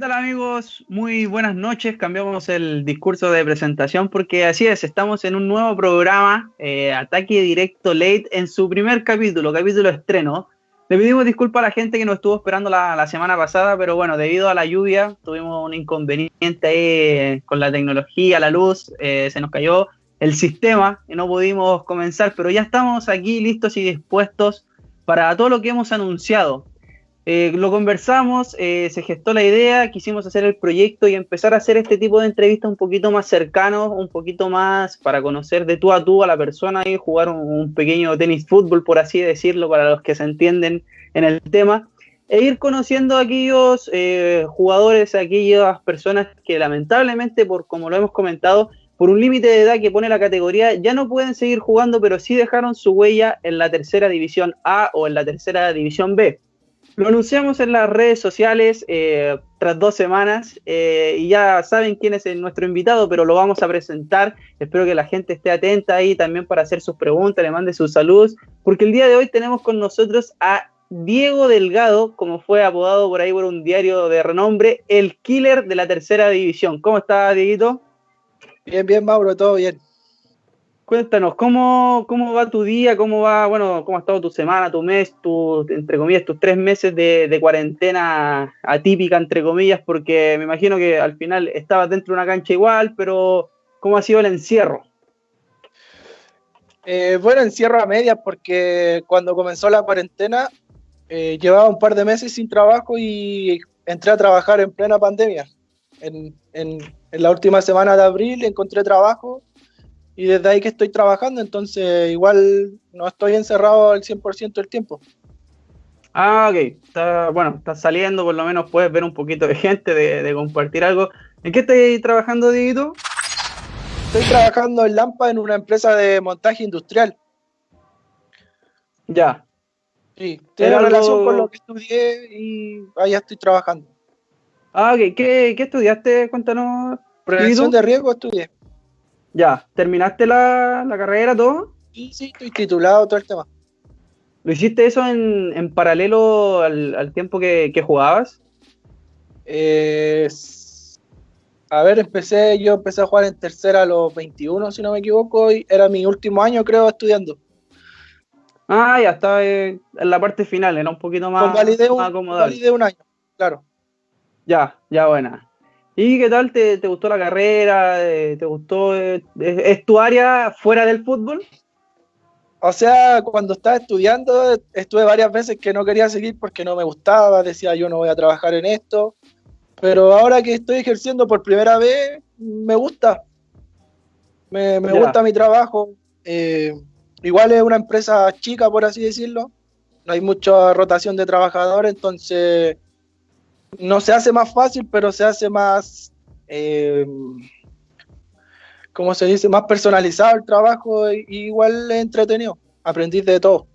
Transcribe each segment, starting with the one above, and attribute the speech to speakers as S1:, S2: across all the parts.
S1: ¿Qué tal amigos? Muy buenas noches. Cambiamos el discurso de presentación porque así es, estamos en un nuevo programa, eh, Ataque Directo Late, en su primer capítulo, capítulo estreno. Le pedimos disculpas a la gente que nos estuvo esperando la, semana pasada, pero bueno, debido a la lluvia tuvimos un inconveniente ahí eh, con la tecnología, la luz, eh, se nos cayó el sistema y no pudimos comenzar, pero ya estamos aquí listos y dispuestos para todo lo que hemos anunciado. Eh, lo conversamos, eh, se gestó la idea, quisimos hacer el proyecto y empezar a hacer este tipo de entrevistas un poquito más cercanos, un poquito más para conocer de tú a tú a la persona y jugar un, pequeño tenis fútbol, por así decirlo, para los que se entienden en el tema, e ir conociendo a aquellos eh, jugadores, a aquellas personas que lamentablemente, por como lo hemos comentado, por un límite de edad que pone la categoría, ya no pueden seguir jugando, pero sí dejaron su huella en la tercera división A o en la tercera división B. Lo anunciamos en las redes sociales eh, tras dos semanas eh, y ya saben quién es nuestro invitado, pero lo vamos a presentar. Espero que la gente esté atenta ahí también para hacer sus preguntas, le mande sus saludos, porque el día de hoy tenemos con nosotros a Diego Delgado, como fue apodado por ahí por un diario de renombre, el killer de la tercera división. ¿Cómo está, Dieguito?
S2: Bien, bien, Mauro, todo bien.
S1: Cuéntanos, ¿cómo, ¿cómo va tu día? ¿Cómo va, bueno, cómo ha estado tu semana, tu mes, tu, entre comillas, tus tres meses de, cuarentena atípica, entre comillas? Porque me imagino que al final estabas dentro de una cancha igual, pero ¿cómo ha sido el encierro?
S2: Eh, bueno, encierro a medias porque cuando comenzó la cuarentena eh, llevaba un par de meses sin trabajo y entré a trabajar en plena pandemia. En, en, en la última semana de abril encontré trabajo y desde ahí que estoy trabajando, entonces igual no estoy encerrado al 100% del tiempo.
S1: Ah, ok. Está, bueno, estás saliendo, por lo menos puedes ver un poquito de gente, de, compartir algo. ¿En qué estás trabajando, Dieguito?
S2: Estoy trabajando en Lampa en una empresa de montaje industrial.
S1: Ya.
S2: Sí, tiene relación con lo que estudié y allá estoy trabajando.
S1: Ah, ok. ¿Qué, qué estudiaste? Cuéntanos.
S2: Prevención de riesgo estudié.
S1: Ya, ¿terminaste la, carrera todo?
S2: Sí, sí, estoy titulado todo el tema.
S1: ¿Lo hiciste eso en, paralelo al, tiempo que, jugabas?
S2: a ver, empecé, yo empecé a jugar en tercera a los 21, si no me equivoco, y era mi último año, creo, estudiando.
S1: Ah, ya estaba en la parte final, era un poquito más,
S2: validé un, Validé un año, claro.
S1: Ya, ya buena. ¿Y qué tal? ¿Te, gustó la carrera? Eh, ¿Te gustó? Eh, ¿Es, tu área fuera del fútbol?
S2: O sea, cuando estaba estudiando, estuve varias veces que no quería seguir porque no me gustaba, decía yo no voy a trabajar en esto, pero ahora que estoy ejerciendo por primera vez, me gusta. Me, gusta mi trabajo. Eh, igual es una empresa chica, por así decirlo. No hay mucha rotación de trabajadores, entonces no se hace más fácil, pero se hace más, eh, ¿cómo se dice? Más personalizado el trabajo y igual es entretenido. Aprendí de todo.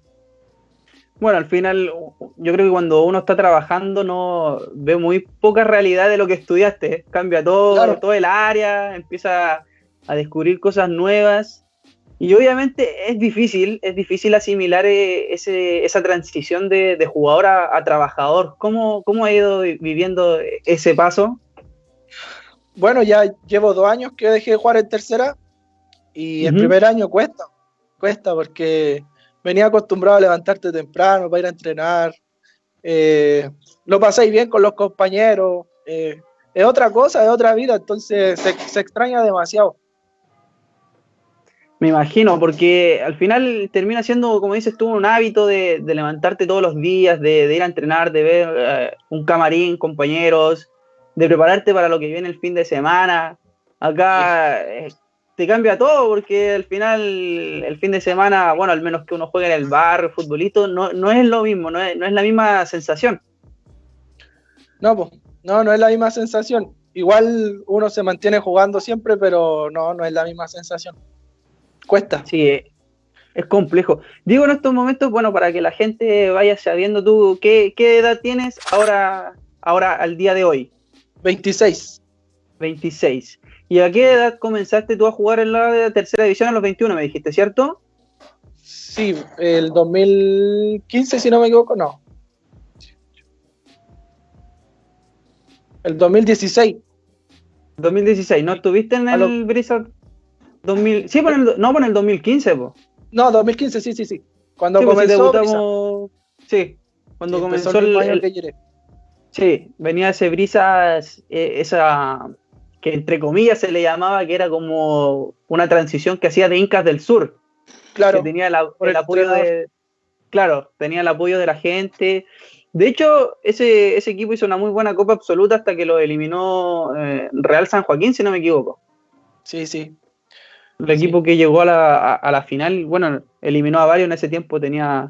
S1: Bueno, al final, yo creo que cuando uno está trabajando no ve muy poca realidad de lo que estudiaste. Cambia todo, todo el área, empieza a descubrir cosas nuevas y obviamente es difícil, es difícil asimilar eh, esa transición de, jugador a, trabajador. ¿Cómo, ¿Cómo ha ido viviendo ese paso?
S2: Bueno, ya llevo dos años que dejé de jugar en tercera y el primer año cuesta, cuesta porque venía acostumbrado a levantarte temprano para ir a entrenar. Eh, lo pasáis bien con los compañeros. Eh, es otra cosa, es otra vida, entonces se extraña demasiado.
S1: Me imagino, porque al final termina siendo, como dices tú, un hábito de, levantarte todos los días, de, ir a entrenar, de ver eh, un camarín, compañeros, de prepararte para lo que viene el fin de semana. Acá eh, te cambia todo, porque al final el fin de semana, bueno, al menos que uno juegue en el bar, futbolito, no, no es lo mismo, no es, no es la misma sensación.
S2: No, pues, no, no es la misma sensación. Igual uno se mantiene jugando siempre, pero no, no es la misma sensación. Cuesta.
S1: Sí, eh, es complejo. Digo en estos momentos, bueno, para que la gente vaya sabiendo tú, ¿qué, edad tienes ahora, ahora al día de hoy?
S2: 26.
S1: 26. ¿Y a qué edad comenzaste tú a jugar en la tercera división a los 21, me dijiste, ¿cierto?
S2: Sí, el 2015, si no me equivoco, no. El 2016.
S1: 2016, ¿no estuviste en el Brisa 2000? Sí, no, por el 2015, po.
S2: No, 2015, sí, sí, sí. Cuando sí, comenzó. Debutamos,
S1: sí, cuando comenzó el, el, Sí, venía ese Brisa, eh, esa que entre comillas se le llamaba que era como una transición que hacía de Incas del Sur. Claro. Que tenía el, apoyo de. Claro, tenía el apoyo de la gente. De hecho, ese, ese equipo hizo una muy buena Copa Absoluta hasta que lo eliminó eh, Real San Joaquín, si no me equivoco.
S2: Sí, sí.
S1: El equipo que llegó a la, a, la, final, bueno, eliminó a varios en ese tiempo, tenía,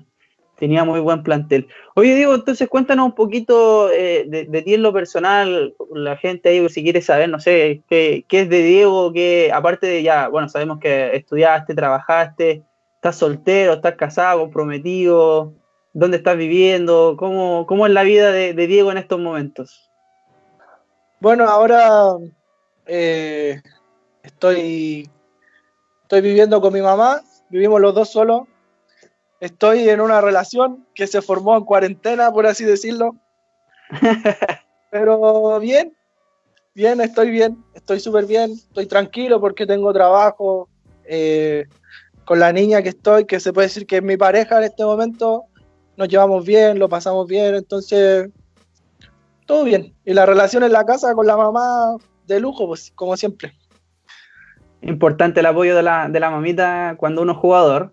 S1: tenía muy buen plantel. Oye, Diego, entonces cuéntanos un poquito eh, de, ti en lo personal, la gente ahí, si quiere saber, no sé, qué, qué es de Diego, que aparte de ya, bueno, sabemos que estudiaste, trabajaste, estás soltero, estás casado, comprometido, dónde estás viviendo, cómo, cómo es la vida de, Diego en estos momentos.
S2: Bueno, ahora eh, estoy, estoy viviendo con mi mamá, vivimos los dos solos. Estoy en una relación que se formó en cuarentena, por así decirlo. Pero bien, bien, estoy bien, estoy súper bien, estoy tranquilo porque tengo trabajo. Eh, con la niña que estoy, que se puede decir que es mi pareja en este momento, nos llevamos bien, lo pasamos bien, entonces todo bien. Y la relación en la casa con la mamá de lujo, pues como siempre.
S1: Importante el apoyo de la, de la mamita cuando uno es jugador.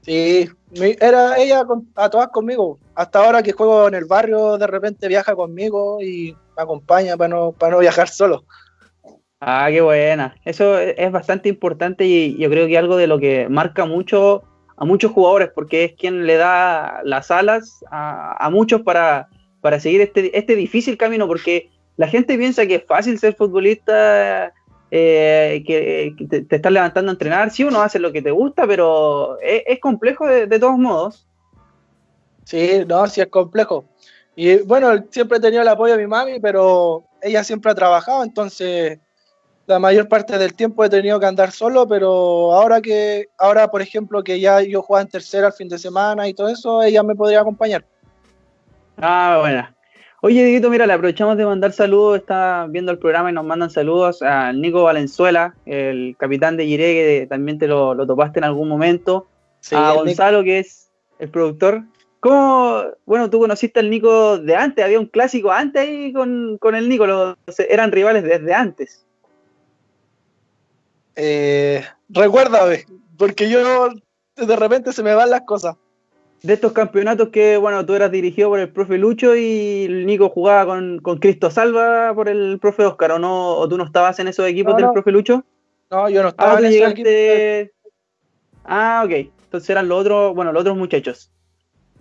S2: Sí, era ella a todas conmigo. Hasta ahora que juego en el barrio, de repente viaja conmigo y me acompaña para no, para no viajar solo.
S1: Ah, qué buena. Eso es bastante importante y yo creo que algo de lo que marca mucho a muchos jugadores, porque es quien le da las alas a, muchos para, para seguir este, este difícil camino, porque la gente piensa que es fácil ser futbolista, eh, que, te, estás levantando a entrenar, sí uno hace lo que te gusta, pero es, complejo de, de, todos modos.
S2: Sí, no, sí es complejo. Y bueno, siempre he tenido el apoyo de mi mami, pero ella siempre ha trabajado, entonces la mayor parte del tiempo he tenido que andar solo, pero ahora que, ahora por ejemplo, que ya yo juego en tercera al fin de semana y todo eso, ella me podría acompañar.
S1: Ah, bueno. Oye, Dieguito, mira, le aprovechamos de mandar saludos, está viendo el programa y nos mandan saludos a Nico Valenzuela, el capitán de Gire, que también te lo, topaste en algún momento. a Gonzalo, que es el productor. ¿Cómo, bueno, tú conociste al Nico de antes? Había un clásico antes ahí con, con el Nico, los, eran rivales desde antes.
S2: Eh, recuérdame, porque yo de repente se me van las cosas.
S1: De estos campeonatos que, bueno, tú eras dirigido por el profe Lucho y Nico jugaba con, Cristo Salva por el profe Oscar, ¿o no? ¿O tú no estabas en esos equipos del profe Lucho?
S2: No, yo no estaba
S1: ah, en esos equipos. Ah, ok. Entonces eran los otros, bueno, los otros muchachos.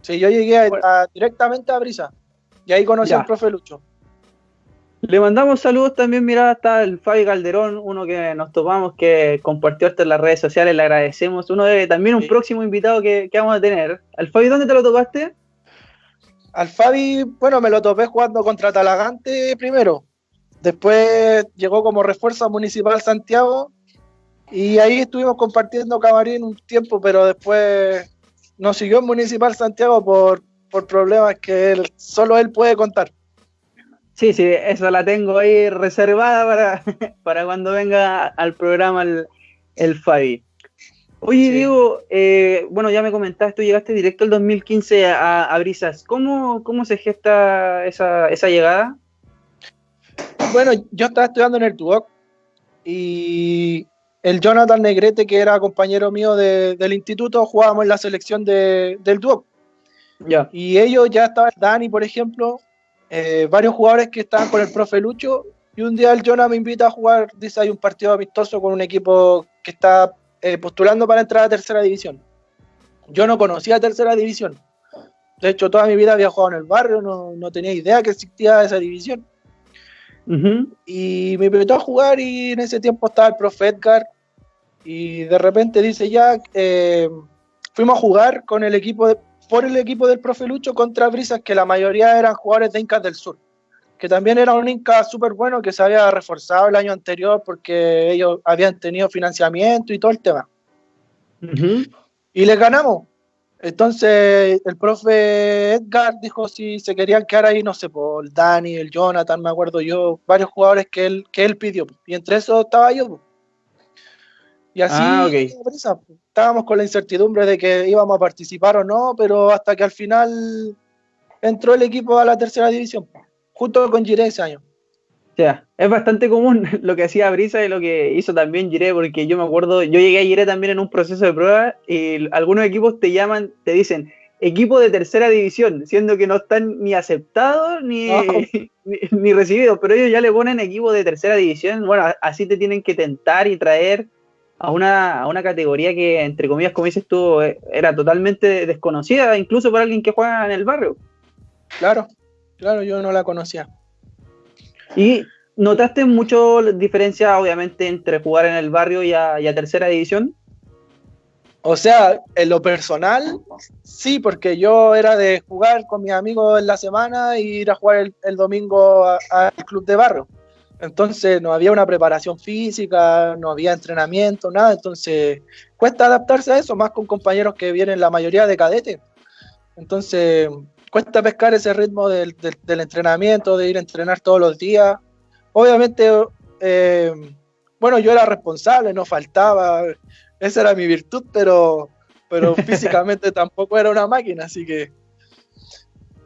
S2: Sí, yo llegué directamente a Brisa y ahí conocí al profe Lucho.
S1: Le mandamos saludos también, mira, hasta el Fabi Calderón, uno que nos topamos, que compartió esto en las redes sociales, le agradecemos. Uno de también un próximo invitado que, vamos a tener. ¿Al Fabi dónde te lo topaste?
S2: Al Fabi, bueno, me lo topé jugando contra Talagante primero. Después llegó como refuerzo a Municipal Santiago y ahí estuvimos compartiendo camarín un tiempo, pero después nos siguió en Municipal Santiago por, por problemas que él, solo él puede contar.
S1: Sí, sí, esa la tengo ahí reservada para, para cuando venga al programa el, el Fabi. Oye, Diego, eh, bueno, ya me comentaste, tú llegaste directo el 2015 a, a Brisas. ¿Cómo, ¿Cómo, se gesta esa, esa, llegada?
S2: Bueno, yo estaba estudiando en el TUOC y el Jonathan Negrete, que era compañero mío del instituto, jugábamos en la selección de, del TUOC. Ya. Y ellos ya estaban, Dani, por ejemplo, eh, varios jugadores que estaban con el profe Lucho y un día el Jonah me invita a jugar, dice hay un partido amistoso con un equipo que está eh, postulando para entrar a tercera división. Yo no conocía tercera división. De hecho, toda mi vida había jugado en el barrio, no, tenía idea que existía esa división. Y me invitó a jugar y en ese tiempo estaba el profe Edgar y de repente dice ya, eh, fuimos a jugar con el equipo de, por el equipo del profe Lucho contra Brisas, que la mayoría eran jugadores de Incas del Sur, que también era un Inca súper bueno que se había reforzado el año anterior porque ellos habían tenido financiamiento y todo el tema. Y les ganamos. Entonces el profe Edgar dijo si se querían quedar ahí, no sé, por el Dani, el Jonathan, me acuerdo yo, varios jugadores que él, que él pidió. Y entre esos estaba yo. Y así ah, estábamos con la incertidumbre de que íbamos a participar o no, pero hasta que al final entró el equipo a la tercera división, junto con Giré ese año.
S1: O sea, es bastante común lo que hacía Brisa y lo que hizo también Giré, porque yo me acuerdo, yo llegué a Giré también en un proceso de prueba y algunos equipos te llaman, te dicen equipo de tercera división, siendo que no están ni aceptados ni, ni, recibidos, pero ellos ya le ponen equipo de tercera división, bueno, así te tienen que tentar y traer a una, a una categoría que, entre comillas, como dices tú, eh, era totalmente desconocida, incluso para alguien que juega en el barrio.
S2: Claro, claro, yo no la conocía.
S1: ¿Y notaste mucho diferencia, obviamente, entre jugar en el barrio y a, tercera división?
S2: O sea, en lo personal, sí, porque yo era de jugar con mis amigos en la semana y ir a jugar el, domingo al club de barrio. Entonces no había una preparación física, no había entrenamiento, nada. Entonces cuesta adaptarse a eso, más con compañeros que vienen la mayoría de cadetes. Entonces cuesta pescar ese ritmo del, entrenamiento, de ir a entrenar todos los días. Obviamente, eh, bueno, yo era responsable, no faltaba, esa era mi virtud, pero, pero físicamente tampoco era una máquina, así que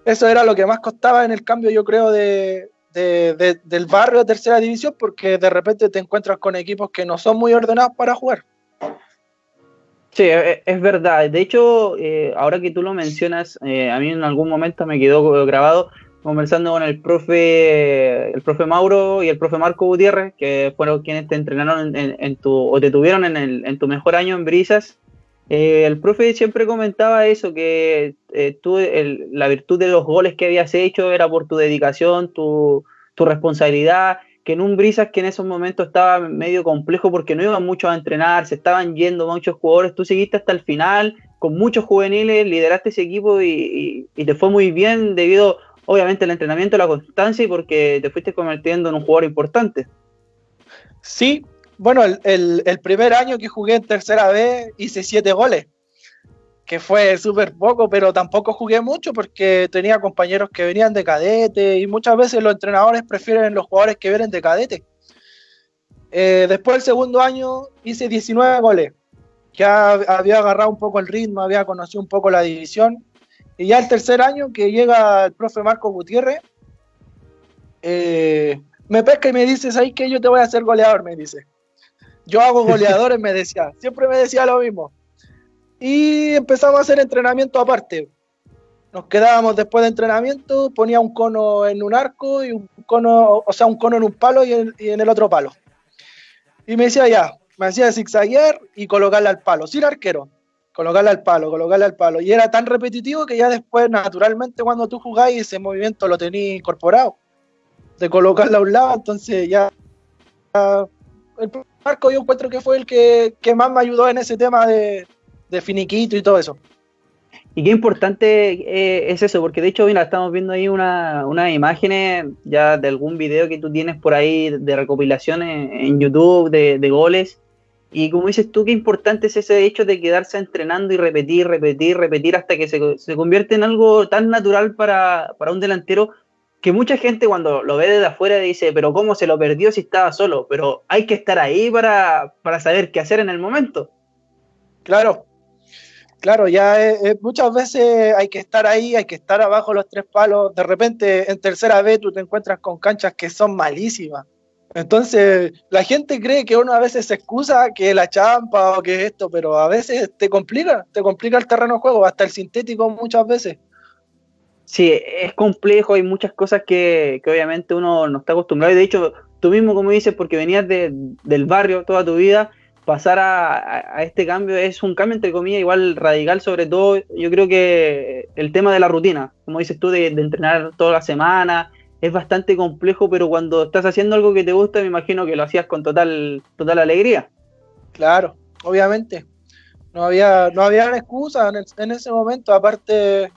S2: eso era lo que más costaba en el cambio, yo creo, de, del barrio a tercera división, porque de repente te encuentras con equipos que no son muy ordenados para jugar.
S1: Sí, e, e, es verdad. De hecho, eh, ahora que tú lo mencionas, eh, a mí en algún momento me quedó grabado conversando con el profe, el profe Mauro y el profe Marco Gutiérrez, que fueron quienes te entrenaron en, tu, o te tuvieron en, tu mejor año en Brisas. Eh, el profe siempre comentaba eso, que tú, la virtud de los goles que habías hecho era por tu dedicación, tu, tu responsabilidad que en un Brisas que en esos momentos estaba medio complejo porque no iban muchos a entrenar, se estaban yendo muchos jugadores, tú seguiste hasta el final con muchos juveniles, lideraste ese equipo y, te fue muy bien debido obviamente al entrenamiento, la constancia y porque te fuiste convirtiendo en un jugador importante.
S2: Sí, bueno, el, el primer año que jugué en tercera vez hice siete goles que fue súper poco, pero tampoco jugué mucho porque tenía compañeros que venían de cadete y muchas veces los entrenadores prefieren los jugadores que vienen de cadete. Eh, después del segundo año hice 19 goles, ya había agarrado un poco el ritmo, había conocido un poco la división. Y ya el tercer año que llega el profe Marco Gutiérrez, eh, me pesca y me dice, ¿sabes qué? Yo te voy a hacer goleador, me dice. Yo hago goleadores, me decía. Siempre me decía lo mismo y empezamos a hacer entrenamiento aparte. Nos quedábamos después de entrenamiento, ponía un cono en un arco y un cono, o sea, un cono en un palo y en, el otro palo. Y me decía ya, me hacía zigzaguear y colocarle al palo, sin arquero, colocarle al palo, colocarle al palo. Y era tan repetitivo que ya después, naturalmente, cuando tú jugáis, ese movimiento lo tenías incorporado, de colocarle a un lado, entonces ya, el arco yo encuentro que fue el que, que más me ayudó en ese tema de, de finiquito y todo eso.
S1: Y qué importante eh, es eso, porque de hecho, mira, estamos viendo ahí unas una imágenes ya de algún video que tú tienes por ahí de recopilaciones en YouTube de, goles. Y como dices tú, qué importante es ese hecho de quedarse entrenando y repetir, repetir, repetir hasta que se, se convierte en algo tan natural para, para, un delantero que mucha gente cuando lo ve desde afuera dice, pero ¿cómo se lo perdió si estaba solo? Pero hay que estar ahí para, para saber qué hacer en el momento.
S2: Claro, Claro, ya muchas veces hay que estar ahí, hay que estar abajo los tres palos. De repente, en tercera vez, tú te encuentras con canchas que son malísimas. Entonces, la gente cree que uno a veces se excusa que la champa o que esto, pero a veces te complica, te complica el terreno de juego, hasta el sintético muchas veces.
S1: Sí, es complejo, hay muchas cosas que, obviamente uno no está acostumbrado. Y de hecho, tú mismo, como dices, porque venías del barrio toda tu vida, pasar a, este cambio es un cambio, entre comillas, igual radical, sobre todo yo creo que el tema de la rutina, como dices tú, de, entrenar toda la semana, es bastante complejo, pero cuando estás haciendo algo que te gusta, me imagino que lo hacías con total, total alegría.
S2: Claro, obviamente. No había, no había excusa en, ese momento, aparte,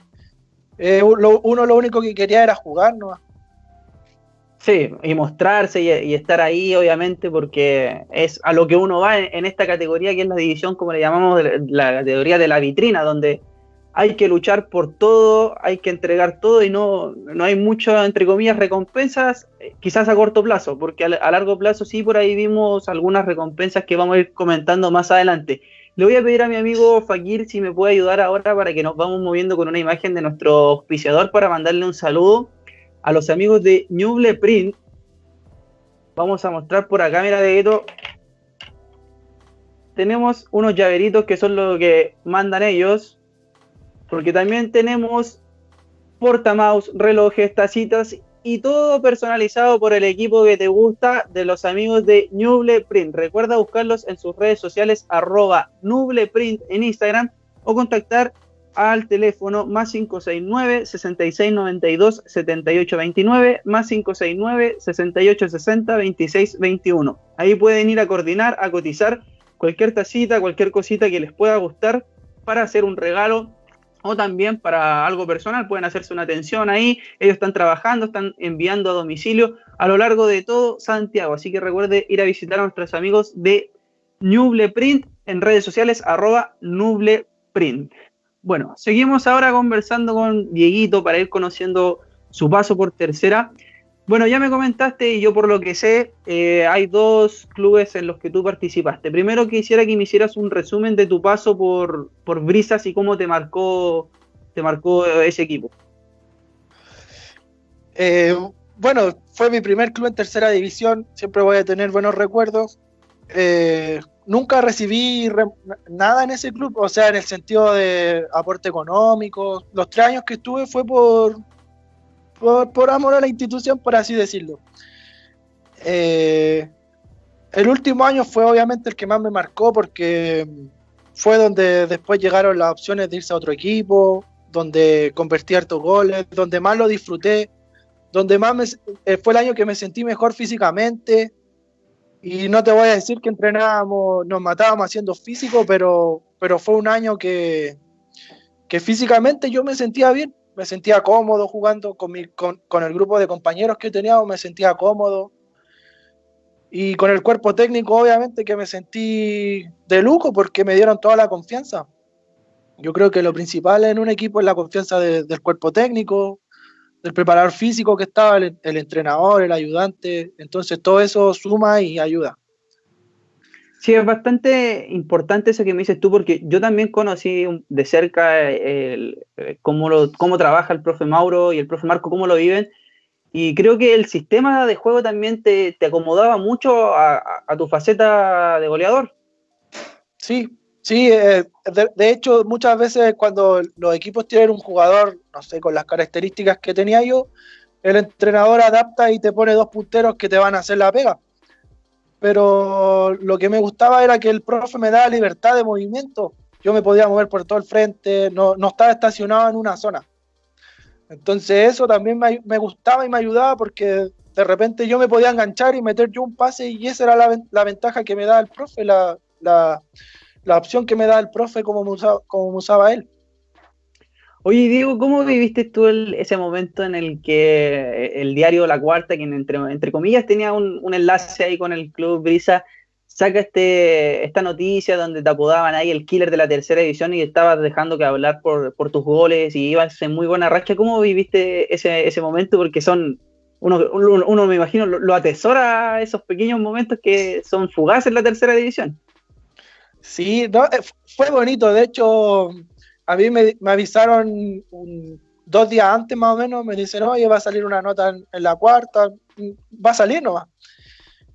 S2: eh, uno lo único que quería era jugar, ¿no?
S1: Sí, y mostrarse y, estar ahí, obviamente, porque es a lo que uno va en, esta categoría, que es la división, como le llamamos, la categoría de la vitrina, donde hay que luchar por todo, hay que entregar todo y no, no hay mucho, entre comillas, recompensas, eh, quizás a corto plazo, porque a, largo plazo sí, por ahí vimos algunas recompensas que vamos a ir comentando más adelante. Le voy a pedir a mi amigo Fakir si me puede ayudar ahora para que nos vamos moviendo con una imagen de nuestro auspiciador para mandarle un saludo a los amigos de Nuble Print. Vamos a mostrar por acá, mira, de. Tenemos unos llaveritos que son lo que mandan ellos porque también tenemos portamouse, relojes, tacitas y todo personalizado por el equipo que te gusta de los amigos de Nuble Print. Recuerda buscarlos en sus redes sociales arroba Print en Instagram o contactar al teléfono más 569 6692 7829 más 569 6860 2621. Ahí pueden ir a coordinar, a cotizar cualquier tacita, cualquier cosita que les pueda gustar para hacer un regalo o también para algo personal pueden hacerse una atención ahí. Ellos están trabajando, están enviando a domicilio a lo largo de todo Santiago. Así que recuerde ir a visitar a nuestros amigos de Nuble Print en redes sociales arroba Nuble Print. Bueno, seguimos ahora conversando con Dieguito para ir conociendo su paso por tercera. Bueno, ya me comentaste y yo por lo que sé, eh, hay dos clubes en los que tú participaste. Primero quisiera que me hicieras un resumen de tu paso por, por Brisas y cómo te marcó, te marcó ese equipo.
S2: Eh, bueno, fue mi primer club en tercera división, siempre voy a tener buenos recuerdos. Eh, nunca recibí nada en ese club, o sea, en el sentido de aporte económico. Los tres años que estuve fue por, por, amor a la institución, por así decirlo. Eh, el último año fue obviamente el que más me marcó porque fue donde después llegaron las opciones de irse a otro equipo, donde convertí hartos goles, donde más lo disfruté, donde más me, eh, fue el año que me sentí mejor físicamente. Y no te voy a decir que entrenábamos, nos matábamos haciendo físico, pero, pero fue un año que, que físicamente yo me sentía bien me sentía cómodo jugando con, mi, con, el grupo de compañeros que teníamos, me sentía cómodo. Y con el cuerpo técnico, obviamente, que me sentí de lujo porque me dieron toda la confianza. Yo creo que lo principal en un equipo es la confianza del cuerpo técnico, del preparador físico que estaba, el, el entrenador, el ayudante. Entonces todo eso suma y ayuda.
S1: Sí, es bastante importante eso que me dices tú, porque yo también conocí de cerca el, eh, cómo, lo, cómo trabaja el profe Mauro y el profe Marco, cómo lo viven, y creo que el sistema de juego también te, te acomodaba mucho a, a, tu faceta de goleador.
S2: Sí, sí, eh, de, hecho muchas veces cuando los equipos tienen un jugador, no sé, con las características que tenía yo, el entrenador adapta y te pone dos punteros que te van a hacer la pega pero lo que me gustaba era que el profe me daba libertad de movimiento. Yo me podía mover por todo el frente, no, no estaba estacionado en una zona. Entonces eso también me, me, gustaba y me ayudaba porque de repente yo me podía enganchar y meter yo un pase y esa era la, la ventaja que me daba el profe, la, la, la, opción que me daba el profe como usaba, como usaba él.
S1: Oye, Diego, ¿cómo viviste tú ese momento en el que el diario La Cuarta, quien entre, entre comillas tenía un, un, enlace ahí con el Club Brisa, saca este, esta noticia donde te apodaban ahí el killer de la tercera división y estabas dejando que hablar por, por tus goles y ibas en muy buena racha? ¿Cómo viviste ese, ese momento? Porque son, uno, uno, uno me imagino, lo, lo, atesora esos pequeños momentos que son fugaces en la tercera división.
S2: Sí, no, eh, fue bonito, de hecho a mí me, avisaron dos días antes más o menos, me dicen, oye, va a salir una nota en, la cuarta, va a salir nomás.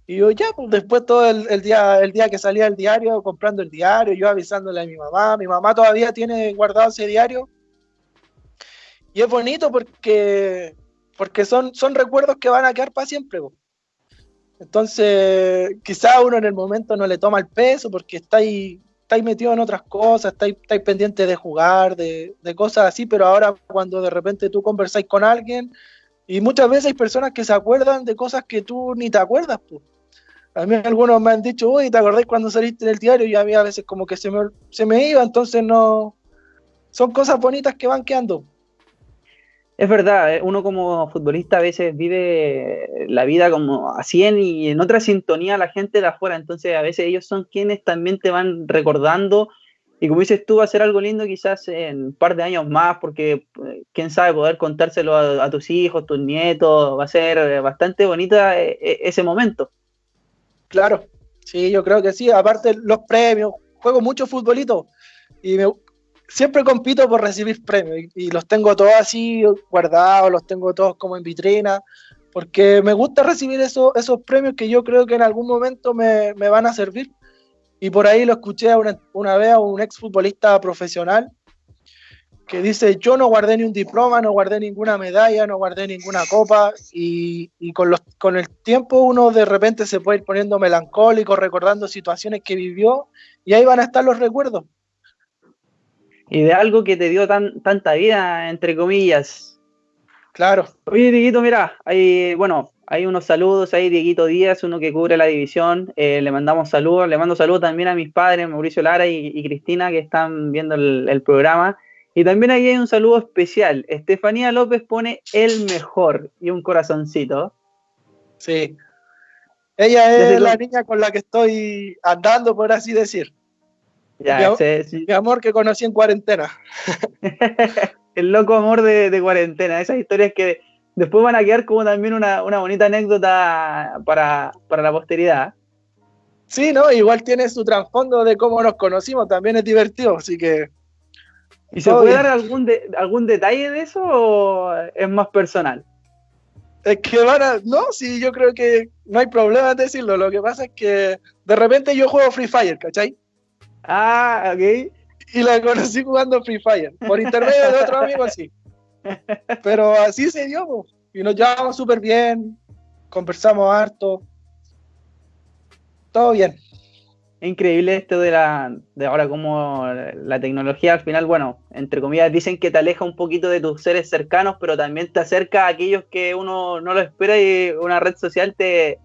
S2: Y yo ya, pues después todo el, día, el día que salía el diario, comprando el diario, yo avisándole a mi mamá, mi mamá todavía tiene guardado ese diario. Y es bonito porque, porque son, son recuerdos que van a quedar para siempre. Entonces, quizá uno en el momento no le toma el peso porque está ahí estáis metido en otras cosas, estáis, estáis pendientes de jugar, de, de, cosas así, pero ahora cuando de repente tú conversáis con alguien, y muchas veces hay personas que se acuerdan de cosas que tú ni te acuerdas, pues. A mí algunos me han dicho, uy, ¿te acordáis cuando saliste en el diario? Y a mí a veces como que se me, se me iba, entonces no... Son cosas bonitas que van quedando.
S1: Es verdad, eh, uno como futbolista a veces vive la vida como a 100 y en otra sintonía la gente de afuera, entonces a veces ellos son quienes también te van recordando Y como dices tú, va a ser algo lindo quizás en un par de años más, porque eh, quién sabe, poder contárselo a, tus hijos, tus nietos, va a ser eh, bastante bonita ese momento.
S2: Claro, sí, yo creo que sí. Aparte, los premios, juego mucho futbolito y siempre compito por recibir premios y, los tengo todos así guardados, los tengo todos como en vitrina, porque me gusta recibir esos, premios que yo creo que en algún momento me, van a servir y por ahí lo escuché una, una vez a un exfutbolista profesional que dice, yo no guardé ni un diploma, no guardé ninguna medalla, no guardé ninguna copa, y, con, con el tiempo uno de repente se puede ir poniendo melancólico, recordando situaciones que vivió, y ahí van a estar los recuerdos.
S1: Y de algo que te dio tan, tanta vida, entre comillas.
S2: Claro.
S1: Oye, Dieguito, mira, hay, bueno, hay unos saludos ahí, Dieguito Díaz, uno que cubre la división. Eh, le mandamos saludos. Le mando saludos también a mis padres, Mauricio Lara y, Cristina, que están viendo el, programa. Y también ahí hay un saludo especial. Estefanía López pone el mejor y un corazoncito.
S2: Sí. Ella es la niña con la que estoy andando, por así decir. Ya, mi, mi amor que conocí en cuarentena.
S1: el loco amor de, de cuarentena. Esas historias que después van a quedar como también una, bonita anécdota para, la posteridad.
S2: Sí, ¿no? Igual tiene su trasfondo de cómo nos conocimos, también es divertido, así que...
S1: ¿Y se puede dar algún, algún detalle de eso o es más personal?
S2: Es que van a... No, sí, yo creo que no hay problema en decirlo, lo que pasa es que de repente yo juego Free Fire, ¿cachai?
S1: Ah, ok.
S2: Y la conocí jugando Free Fire, por intermedio de otro amigo así. Pero así se dio, y nos llevamos súper bien, conversamos harto, todo bien.
S1: Increíble esto de la de ahora como la tecnología al final, bueno, entre comillas dicen que te aleja un poquito de tus seres cercanos, pero también te acerca a aquellos que uno no lo espera y una red social te,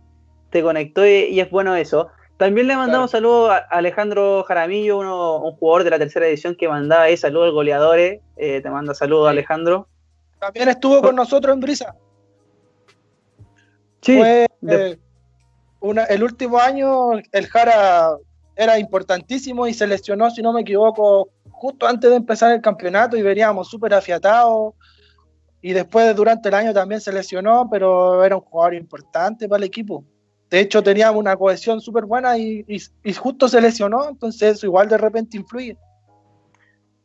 S1: te conectó y, es bueno eso. También le mandamos saludos a Alejandro Jaramillo, un jugador de la tercera edición que mandaba ahí saludos al goleadores. Eh, te manda saludos Alejandro.
S2: También estuvo con nosotros en Brisa.
S1: Sí.
S2: Fue, eh, el último año el Jara era importantísimo y se lesionó, si no me equivoco, justo antes de empezar el campeonato y veníamos súper afiatados. Y después durante el año también se lesionó, pero era un jugador importante para el equipo. De hecho, teníamos una cohesión súper buena y, justo se lesionó, entonces eso igual de repente influye.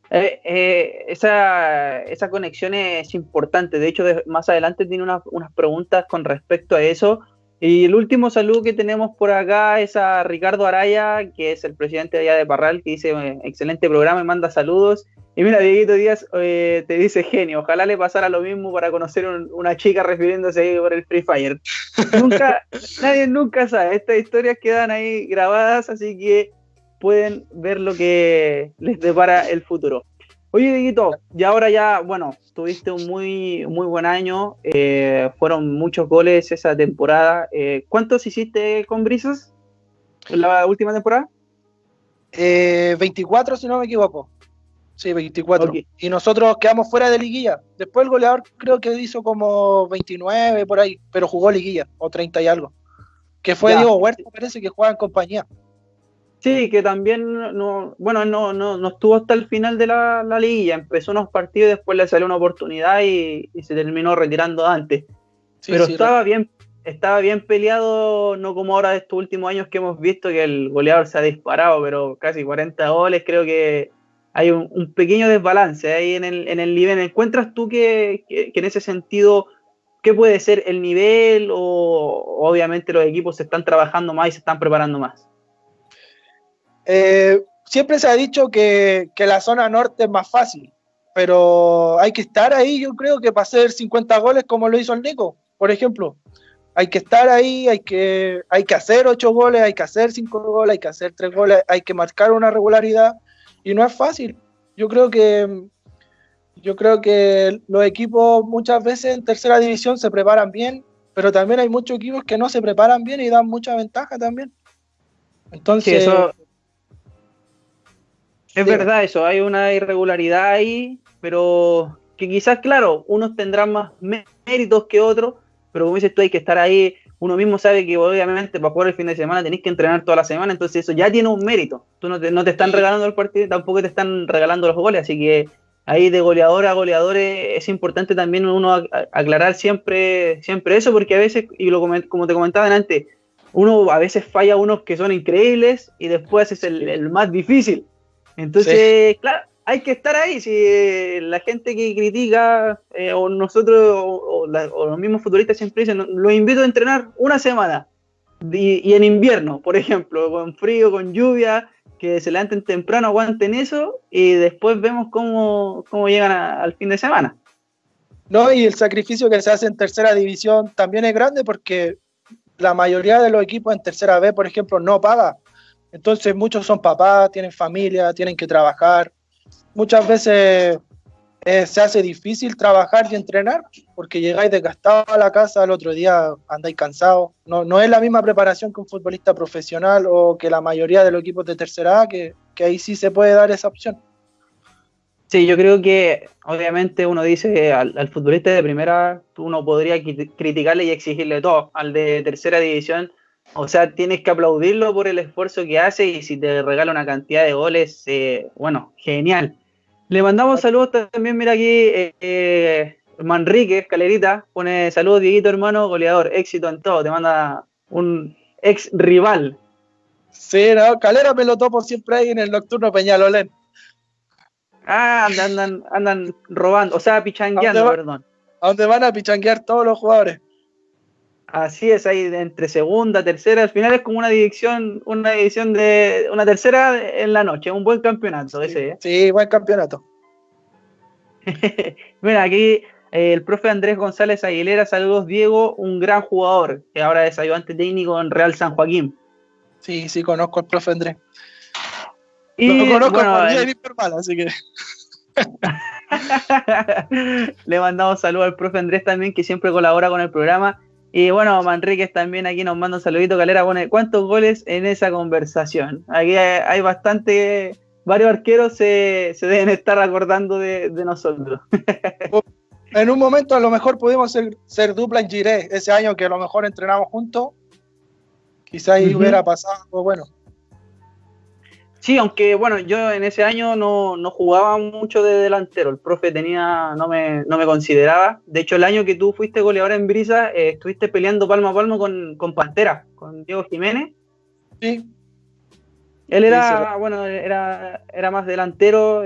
S1: Eh, eh, esa, esa, conexión es importante. De hecho, más adelante tiene unas preguntas con respecto a eso. Y el último saludo que tenemos por acá es a Ricardo Araya, que es el presidente de allá de Parral, que dice excelente programa y manda saludos. Y mira, Dieguito Díaz te dice genio, ojalá le pasara lo mismo para conocer una chica refiriéndose ahí por el Free Fire. nunca, nadie nunca sabe, estas historias quedan ahí grabadas, así que pueden ver lo que les depara el futuro. Oye, Dieguito, y ahora ya, bueno, tuviste un muy, muy buen año, eh, fueron muchos goles esa temporada. Eh, ¿Cuántos hiciste con Brisas en la última temporada?
S2: 24, eh, si no me equivoco. Sí, 24. Y nosotros quedamos fuera de liguilla. Después el goleador creo que hizo como 29 por ahí, pero jugó liguilla, o 30 y algo. Que fue Diego Huerta, parece que juega en compañía.
S1: Sí, que también no, bueno, no, no, no estuvo hasta el final de la, la liguilla, empezó unos partidos, después le salió una oportunidad y, se terminó retirando antes. Pero estaba bien, estaba bien peleado, no como ahora de estos últimos años que hemos visto que el goleador se ha disparado, pero casi 40 goles, creo que hay un, pequeño desbalance ahí en el, en el nivel. ¿Encuentras tú que, que, que en ese sentido qué puede ser el nivel o obviamente los equipos se están trabajando más y se están preparando más?
S2: Eh, siempre se ha dicho que, la zona norte es más fácil, pero hay que estar ahí, yo creo que para hacer 50 goles como lo hizo el Nico, por ejemplo. Hay que estar ahí, hay que, hay que hacer 8 goles, hay que hacer 5 goles, hay que hacer 3 goles, hay que marcar una regularidad y no es fácil. Yo creo que yo creo que los equipos muchas veces en tercera división se preparan bien, pero también hay muchos equipos que no se preparan bien y dan mucha ventaja también. Entonces,
S1: es verdad eso, hay una irregularidad ahí, pero que quizás, claro, unos tendrán más méritos que otros, pero como dices tú, hay que estar ahí uno mismo sabe que obviamente para jugar el fin de semana tenés que entrenar toda la semana, entonces eso ya tiene un mérito. Tú no te, no te están regalando el partido, tampoco te están regalando los goles, así que ahí de goleador a goleador es importante también uno aclarar siempre, siempre eso, porque a veces, y lo como te comentaba antes, uno a veces falla unos que son increíbles y después es el, más difícil. Entonces, claro, hay que estar ahí. Si eh, la gente que critica, eh, o nosotros, o, los mismos futuristas siempre dicen, los invito a entrenar una semana. Y, en invierno, por ejemplo, con frío, con lluvia, que se levanten temprano, aguanten eso, y después vemos cómo, cómo llegan al fin de semana.
S2: No, y el sacrificio que se hace en tercera división también es grande porque la mayoría de los equipos en tercera B, por ejemplo, no paga. Entonces muchos son papás, tienen familia, tienen que trabajar muchas veces eh, se hace difícil trabajar y entrenar porque llegáis desgastado a la casa, al otro día andáis cansados. No, no es la misma preparación que un futbolista profesional o que la mayoría de los equipos de tercera A, que, ahí sí se puede dar esa opción.
S1: Sí, yo creo que obviamente uno dice al, futbolista de primera, uno podría criticarle y exigirle todo. Al de tercera división, o sea, tienes que aplaudirlo por el esfuerzo que hace y si te regala una cantidad de goles, eh, bueno, genial. Le mandamos saludos también, mira aquí, eh, eh, Manrique, escalerita, pone saludos, Dieguito, hermano, goleador, éxito en todo, te manda un ex rival.
S2: Sí, no, Calera me lo topo siempre ahí en el nocturno Peñalolén.
S1: Ah, andan, andan, andan robando, o sea, pichangueando, perdón.
S2: A donde van a pichanguear todos los jugadores.
S1: Así es, ahí entre segunda, tercera, al final es como una división, una división de una tercera en la noche, un buen campeonato ese.
S2: ¿eh? Sí, buen campeonato.
S1: Mira, aquí eh, el profe Andrés González Aguilera, saludos Diego, un gran jugador, que ahora es ayudante técnico en Real San Joaquín.
S2: Sí, sí, conozco al profe Andrés. Y, Lo conozco bueno, eh, así que...
S1: Le mandamos saludos al profe Andrés también, que siempre colabora con el programa y bueno, Manríquez también aquí nos manda un saludito. Calera pone, ¿cuántos goles en esa conversación? Aquí hay, bastante, varios arqueros se, deben estar acordando de, nosotros.
S2: en un momento a lo mejor pudimos ser, dupla en Giré, ese año que a lo mejor entrenamos juntos. Quizá ahí hubiera pasado, bueno,
S1: Sí, aunque bueno, yo en ese año no, jugaba mucho de delantero, el profe tenía, no me, no me consideraba. De hecho, el año que tú fuiste goleador en Brisa, eh, estuviste peleando palmo a palmo con, Pantera, con Diego Jiménez.
S2: Sí.
S1: Él era, bueno, era, era más delantero,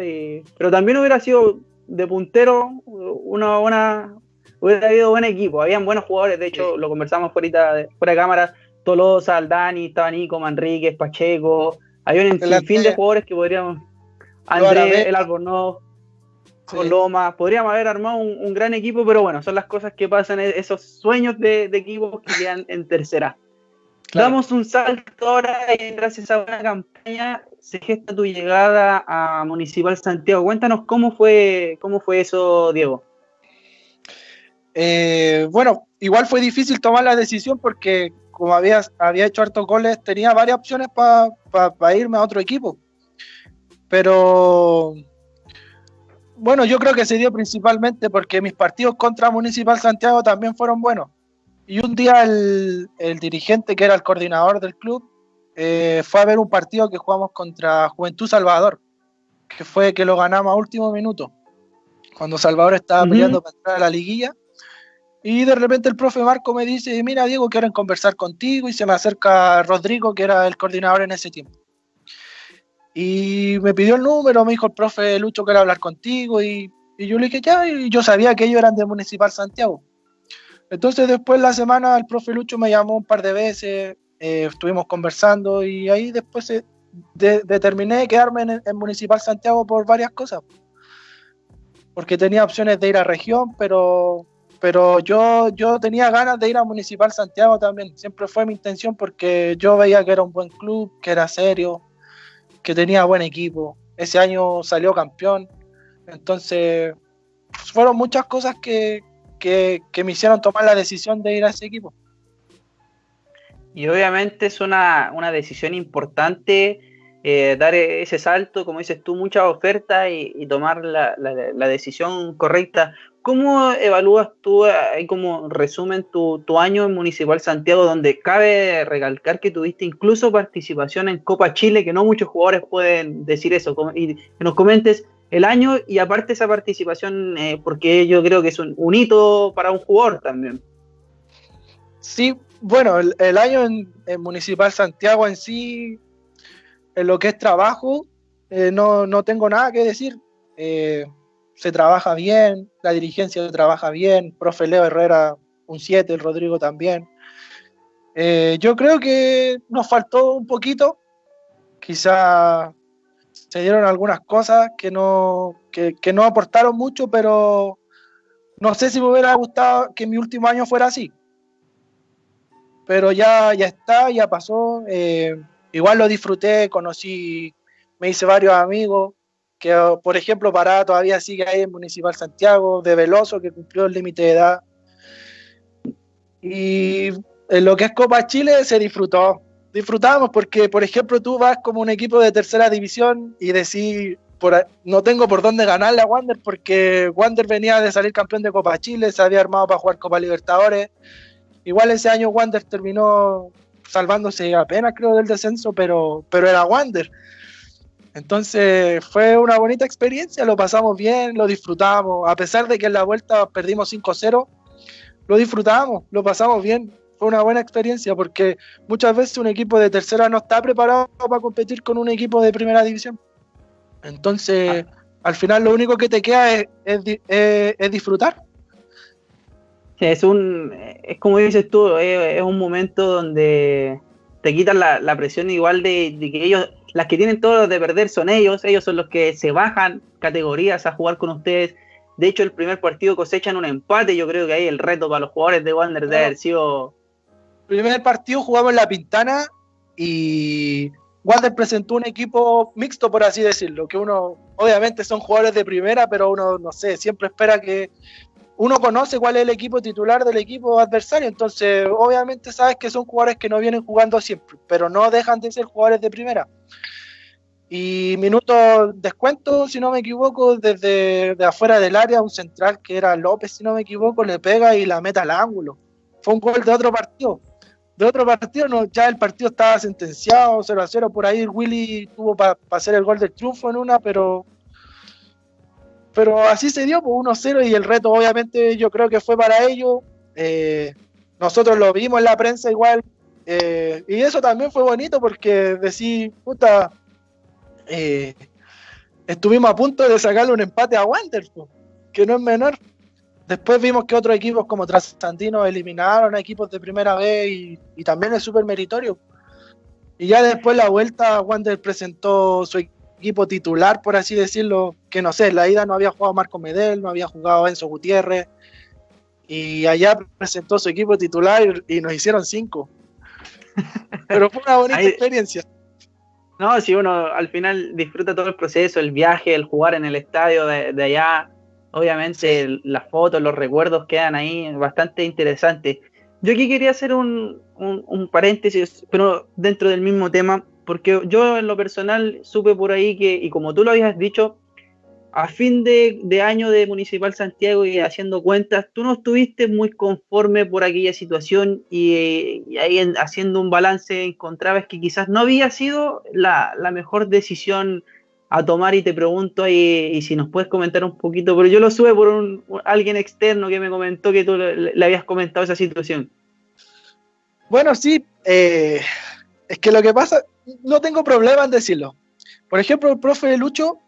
S1: pero también hubiera sido de puntero, una buena, hubiera habido buen equipo, habían buenos jugadores, de hecho lo conversamos ahorita fuera de cámara, Tolosa, Aldani, estaba Nico, Manríquez, Pacheco, hay un sinfín de jugadores que podríamos. André, el Albornoz, Coloma, podríamos haber armado un, gran equipo, pero bueno, son las cosas que pasan, e-, esos sueños de, equipos que quedan en tercera. Damos un salto ahora y gracias a una campaña se gesta tu llegada a Municipal Santiago. Cuéntanos cómo fue, cómo fue eso, Diego.
S2: Eh, bueno, igual fue difícil tomar la decisión porque como había, había hecho hartos goles, tenía varias opciones para irme a otro equipo. Pero bueno, yo creo que se dio principalmente porque mis partidos contra Municipal Santiago también fueron buenos. Y un día el, dirigente, que era el coordinador del club, eh, fue a ver un partido que jugamos contra Juventud Salvador, que fue que lo ganamos a último minuto, cuando Salvador estaba peleando para entrar a la liguilla. Y de repente el profe Marco me dice, mira Diego, quieren conversar contigo y se me acerca Rodrigo, que era el coordinador en ese tiempo. Y me pidió el número, me dijo el profe Lucho quiere hablar contigo y, yo le dije ya, y yo sabía que ellos eran de Municipal Santiago. Entonces después la semana el profe Lucho me llamó un par de veces, eh, estuvimos conversando y ahí después eh, determiné quedarme en, en Municipal Santiago por varias cosas. Porque tenía opciones de ir a región, pero pero yo, yo tenía ganas de ir a Municipal Santiago también, siempre fue mi intención porque yo veía que era un buen club, que era serio, que tenía buen equipo. Ese año salió campeón, entonces fueron muchas cosas que, me hicieron tomar la decisión de ir a ese equipo.
S1: Y obviamente es una, decisión importante eh, dar ese salto, como dices tú, muchas ofertas y, tomar la, decisión correcta. ¿Cómo evalúas tú, ahí como resumen, tu, año en Municipal Santiago, donde cabe recalcar que tuviste incluso participación en Copa Chile, que no muchos jugadores pueden decir eso, y que nos comentes el año y aparte esa participación, eh, porque yo creo que es un, hito para un jugador también.
S2: Sí, bueno, el, año en, Municipal Santiago en sí, en lo que es trabajo, eh, no, no, tengo nada que decir. Eh, se trabaja bien, la dirigencia trabaja bien, profe Leo Herrera un 7, el Rodrigo también. yo creo que nos faltó un poquito, quizá se dieron algunas cosas que no, que, no aportaron mucho, pero no sé si me hubiera gustado que mi último año fuera así. Pero ya, ya está, ya pasó. Eh, igual lo disfruté, conocí, me hice varios amigos, que por ejemplo Pará todavía sigue ahí en Municipal Santiago, de Veloso, que cumplió el límite de edad. Y en lo que es Copa Chile se disfrutó, disfrutamos porque, por ejemplo, tú vas como un equipo de tercera división y decís, no tengo por dónde ganarle a Wander porque Wander venía de salir campeón de Copa Chile, se había armado para jugar Copa Libertadores. Igual ese año Wander terminó salvándose apenas, creo, del descenso, pero, pero era Wander. Entonces fue una bonita experiencia, lo pasamos bien, lo disfrutamos, a pesar de que en la vuelta perdimos 5-0, lo disfrutamos, lo pasamos bien fue una buena experiencia porque muchas veces un equipo de tercera no está preparado para competir con un equipo de primera división. Entonces, ah. al final lo único que te queda es, es, disfrutar.
S1: Es un, es como dices tú, es, un momento donde te quitan la, presión igual de, que ellos, las que tienen todo de perder son ellos, ellos son los que se bajan categorías a jugar con ustedes. De hecho, el primer partido cosechan un empate. Yo creo que ahí el reto para los jugadores de Wander debe haber sido
S2: primer partido jugamos en La Pintana y Wander presentó un equipo mixto, por así decirlo, que uno, obviamente son jugadores de primera, pero uno, no sé, siempre espera que uno conoce cuál es el equipo titular del equipo adversario, entonces obviamente sabes que son jugadores que no vienen jugando siempre, pero no dejan de ser jugadores de primera. Y minuto descuento, si no me equivoco, desde de afuera del área, un central que era López, si no me equivoco, le pega y la meta al ángulo. Fue un gol de otro partido de otro partido, no, ya el partido estaba sentenciado, 0 a 0. Por ahí Willy tuvo para hacer el gol del triunfo en una, pero pero así se dio, pues 1-0 y el reto obviamente yo creo que fue para ellos. Eh, nosotros lo vimos en la prensa igual. Eh, y eso también fue bonito porque decir, puta, eh, estuvimos a punto de sacarle un empate a Wander, que no es menor. Después vimos que otros equipos como Trasantino eliminaron a equipos de primera vez y, también es súper meritorio. Y ya después la vuelta, Wander presentó su equipo titular, por así decirlo, que no sé, en la ida no había jugado Marco Medel, no había jugado Enzo Gutiérrez, y allá presentó su equipo titular y, nos hicieron cinco. Pero fue una bonita experiencia.
S1: No, si uno al final disfruta todo el proceso, el viaje, el jugar en el estadio de allá, Obviamente las fotos, los recuerdos quedan ahí bastante interesantes. Yo aquí quería hacer un, paréntesis, pero dentro del mismo tema, porque yo en lo personal supe por ahí que, y como tú lo habías dicho, a fin de, año de Municipal Santiago y haciendo cuentas, tú no estuviste muy conforme por aquella situación y, ahí haciendo un balance encontrabas que quizás no había sido la, la mejor decisión a tomar y te pregunto ahí, y si nos puedes comentar un poquito, pero yo lo sube por un, alguien externo que me comentó que tú le, habías comentado esa situación.
S2: Bueno, sí, eh, es que lo que pasa, no tengo problema en decirlo. Por ejemplo, el profe Lucho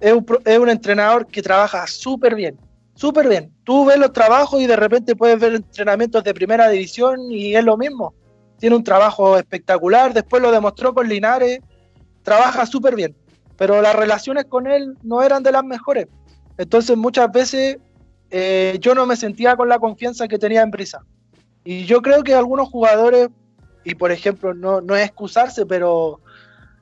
S2: es un, es un entrenador que trabaja súper bien, súper bien. Tú ves los trabajos y de repente puedes ver entrenamientos de primera división y es lo mismo. Tiene un trabajo espectacular, después lo demostró con Linares, trabaja súper bien pero las relaciones con él no eran de las mejores. Entonces muchas veces eh, yo no me sentía con la confianza que tenía en Brisa. Y yo creo que algunos jugadores, y por ejemplo, no, no es excusarse, pero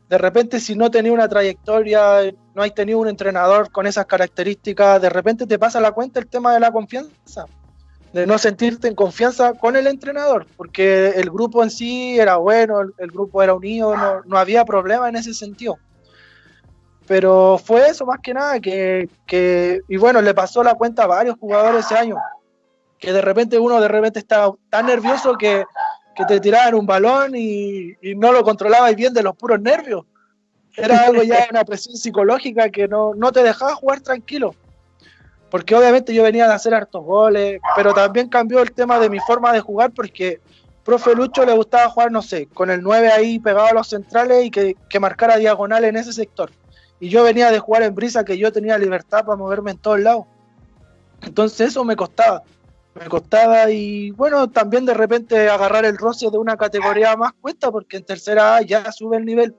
S2: de repente si no tenía una trayectoria, no hay tenido un entrenador con esas características, de repente te pasa la cuenta el tema de la confianza. de no sentirte en confianza con el entrenador, porque el grupo en sí era bueno, el, grupo era unido, no, no, había problema en ese sentido. Pero fue eso más que nada, que, que, y bueno, le pasó la cuenta a varios jugadores ese año, que de repente uno de repente estaba tan nervioso que, que te tiraban un balón y, y no lo controlabas bien de los puros nervios. Era algo ya una presión psicológica que no, no te dejaba jugar tranquilo porque obviamente yo venía de hacer hartos goles, pero también cambió el tema de mi forma de jugar porque profe Lucho le gustaba jugar, no sé, con el 9 ahí pegado a los centrales y que, que marcara diagonal en ese sector. Y yo venía de jugar en brisa que yo tenía libertad para moverme en todos lados. Entonces eso me costaba. Me costaba y bueno, también de repente agarrar el roce de una categoría más cuesta porque en tercera A ya sube el nivel.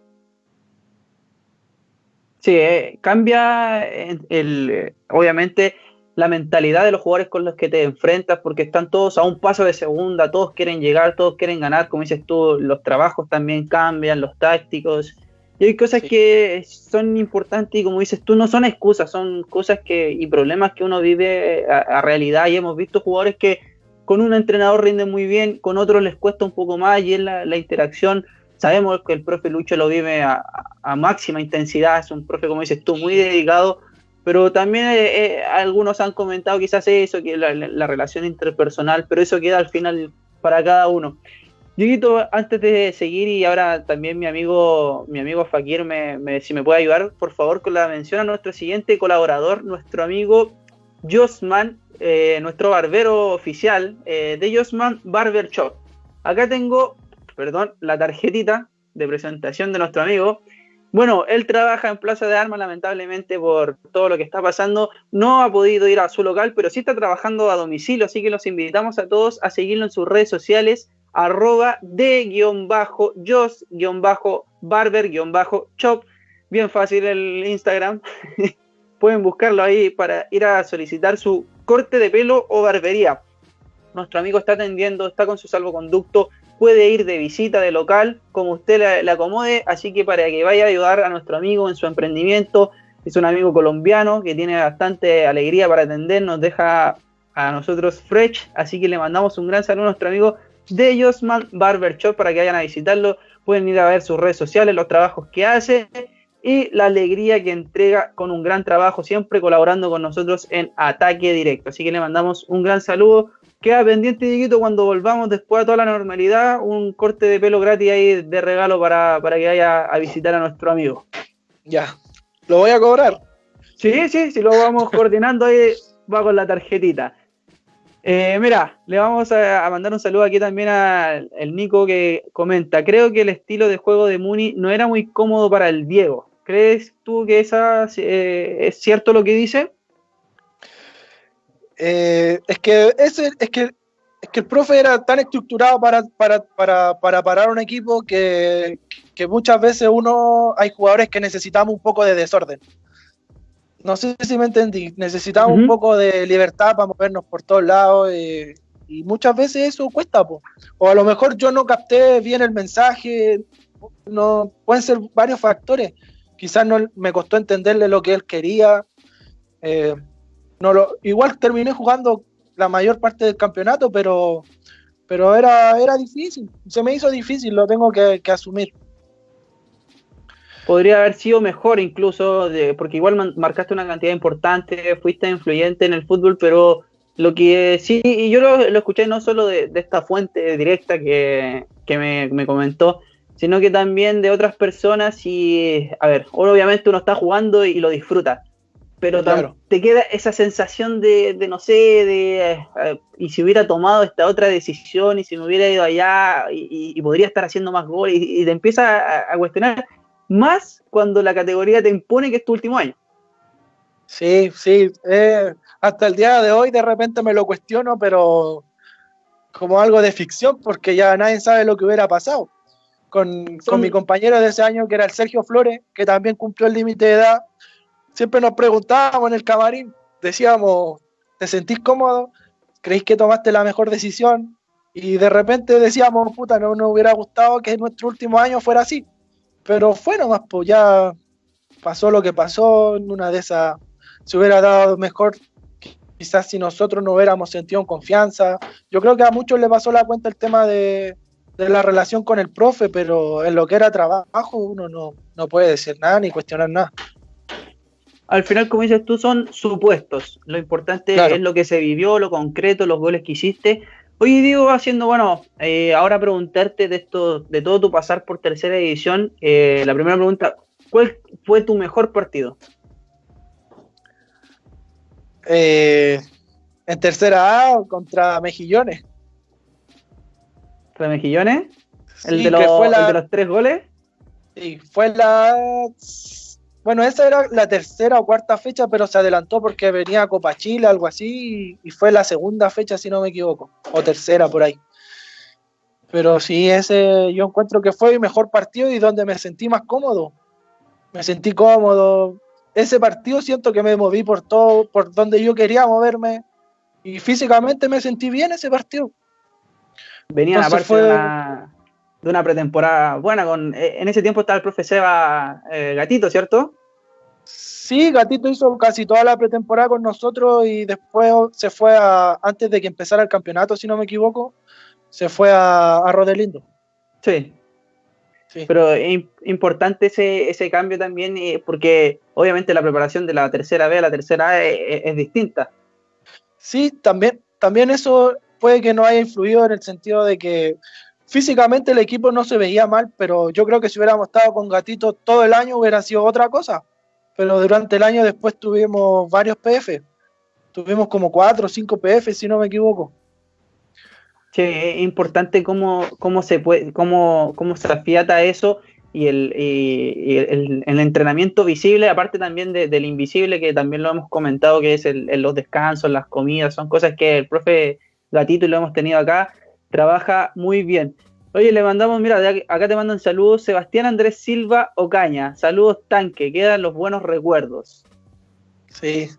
S1: Sí, eh, cambia el, eh, obviamente la mentalidad de los jugadores con los que te enfrentas, porque están todos a un paso de segunda, todos quieren llegar, todos quieren ganar, como dices tú, los trabajos también cambian, los tácticos, y hay cosas que son importantes y como dices tú, no son excusas, son cosas que y problemas que uno vive a, realidad, y hemos visto jugadores que con un entrenador rinden muy bien, con otros les cuesta un poco más, y es la, la interacción. Sabemos que el profe Lucho lo vive a, máxima intensidad, es un profe, como dices tú, muy dedicado, pero también eh, eh, algunos han comentado quizás eso, que la, la, relación interpersonal, pero eso queda al final para cada uno. Dieguito, antes de seguir y ahora también mi amigo, mi amigo Fakir, me, si me puede ayudar, por favor, con la mención a nuestro siguiente colaborador, nuestro amigo Josman, eh, nuestro barbero oficial de Josman Barber Shop. Acá tengo perdón, la tarjetita de presentación de nuestro amigo. Bueno, él trabaja en Plaza de Armas, lamentablemente por todo lo que está pasando. No ha podido ir a su local, pero sí está trabajando a domicilio, así que los invitamos a todos a seguirlo en sus redes sociales, arroba de-barber-shop. Bien fácil el Instagram. Pueden buscarlo ahí para ir a solicitar su corte de pelo o barbería. Nuestro amigo está atendiendo, está con su salvoconducto, puede ir de visita de local como usted le, acomode, así que para que vaya a ayudar a nuestro amigo en su emprendimiento, es un amigo colombiano que tiene bastante alegría para atender, nos deja a nosotros fresh, así que le mandamos un gran saludo a nuestro amigo de Josman Barber Shop para que vayan a visitarlo, pueden ir a ver sus redes sociales, los trabajos que hace y la alegría que entrega con un gran trabajo, siempre colaborando con nosotros en Ataque Directo. Así que le mandamos un gran saludo, queda pendiente, Dieguito, cuando volvamos después a toda la normalidad, un corte de pelo gratis ahí de regalo para, que vaya a visitar a nuestro amigo.
S2: Ya, ¿lo voy a cobrar?
S1: Sí, sí, si lo vamos coordinando ahí, va con la tarjetita. Eh, mira, le vamos a, mandar un saludo aquí también al Nico que comenta, creo que el estilo de juego de Muni no era muy cómodo para el Diego. ¿Crees tú que eh, es cierto lo que dice?
S2: Eh, es, que ese, es, que, es que el profe era tan estructurado para, para, parar un equipo que, muchas veces uno hay jugadores que necesitamos un poco de desorden. No sé si me entendí. Necesitamos un poco de libertad para movernos por todos lados. Eh, y muchas veces eso cuesta. O a lo mejor yo no capté bien el mensaje. No, pueden ser varios factores. Quizás no me costó entenderle lo que él quería. Eh, lo, igual terminé jugando la mayor parte del campeonato, pero, pero era, era difícil. Se me hizo difícil, lo tengo que, asumir.
S1: Podría haber sido mejor incluso, porque igual marcaste una cantidad importante, fuiste influyente en el fútbol, pero lo que sí, y yo lo, escuché no solo de, esta fuente directa que, me, me, comentó, sino que también de otras personas y, a ver, obviamente uno está jugando y lo disfruta, pero te queda esa sensación de, no sé, de eh, y si hubiera tomado esta otra decisión y si me hubiera ido allá y, podría estar haciendo más goles y, te empieza a, cuestionar más cuando la categoría te impone que es tu último año.
S2: Sí, sí, eh, hasta el día de hoy de repente me lo cuestiono, pero como algo de ficción porque ya nadie sabe lo que hubiera pasado. Con, con mi compañero de ese año que era el Sergio Flores, que también cumplió el límite de edad siempre nos preguntábamos en el camarín, decíamos, ¿te sentís cómodo? ¿Creéis que tomaste la mejor decisión? Y de repente decíamos, puta, no nos hubiera gustado que nuestro último año fuera así. Pero fue nomás, pues ya pasó lo que pasó, en una de esas se hubiera dado mejor quizás si nosotros no hubiéramos sentido en confianza. Yo creo que a muchos les pasó la cuenta el tema de, la relación con el profe, pero en lo que era trabajo uno no, puede decir nada ni cuestionar nada.
S1: Al final, como dices tú, son supuestos. Lo importante es lo que se vivió, lo concreto, los goles que hiciste. Oye, Diego, haciendo, bueno, eh, ahora preguntarte de esto, de todo tu pasar por tercera división, eh, la primera pregunta, ¿cuál fue tu mejor partido?
S2: Eh, en tercera A contra Mejillones.
S1: ¿Contra Mejillones? ¿El, de los, de los tres goles?
S2: Sí, fue la. Bueno, esa era la tercera o cuarta fecha, pero se adelantó porque venía Copa Chile, algo así, y fue la segunda fecha, si no me equivoco, o tercera por ahí. Pero sí, ese yo encuentro que fue mi mejor partido y donde me sentí más cómodo. Me sentí cómodo, ese partido siento que me moví por todo, por donde yo quería moverme y físicamente me sentí bien ese partido.
S1: Venía a aparte de, una, pretemporada buena, con, eh, en ese tiempo estaba el profe Seba eh, Gatito, ¿cierto?
S2: Sí, Gatito hizo casi toda la pretemporada con nosotros y después se fue a, antes de que empezara el campeonato, si no me equivoco, se fue a, a Rodelindo.
S1: Sí, pero es importante ese, ese cambio también, eh, porque obviamente la preparación de la tercera B a la tercera A es, distinta.
S2: Sí, también, también eso puede que no haya influido en el sentido de que físicamente el equipo no se veía mal, pero yo creo que si hubiéramos estado con Gatito todo el año hubiera sido otra cosa. Pero durante el año después tuvimos varios PF. Tuvimos como cuatro o cinco PF, si no me equivoco.
S1: Sí, es importante cómo, cómo se puede, cómo, cómo se afiata eso y el, el, entrenamiento visible, aparte también del invisible, que también lo hemos comentado, que es el, los descansos, las comidas, son cosas que el profe Gatito, y lo hemos tenido acá, trabaja muy bien. Oye, le mandamos, mira, acá te mandan saludos, Sebastián Andrés Silva Ocaña, saludos tanque, quedan los buenos recuerdos.
S2: Sí,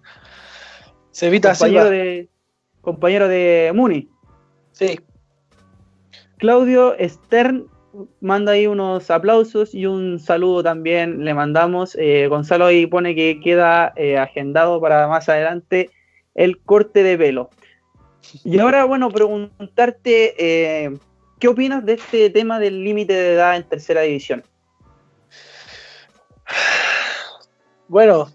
S1: se evita compañero de Compañero de Muni.
S2: Sí.
S1: Claudio Stern manda ahí unos aplausos y un saludo también le mandamos. Eh, Gonzalo ahí pone que queda eh, agendado para más adelante el corte de pelo. Y ahora, bueno, preguntarte, eh, ¿qué opinas de este tema del límite de edad en tercera división?
S2: Bueno,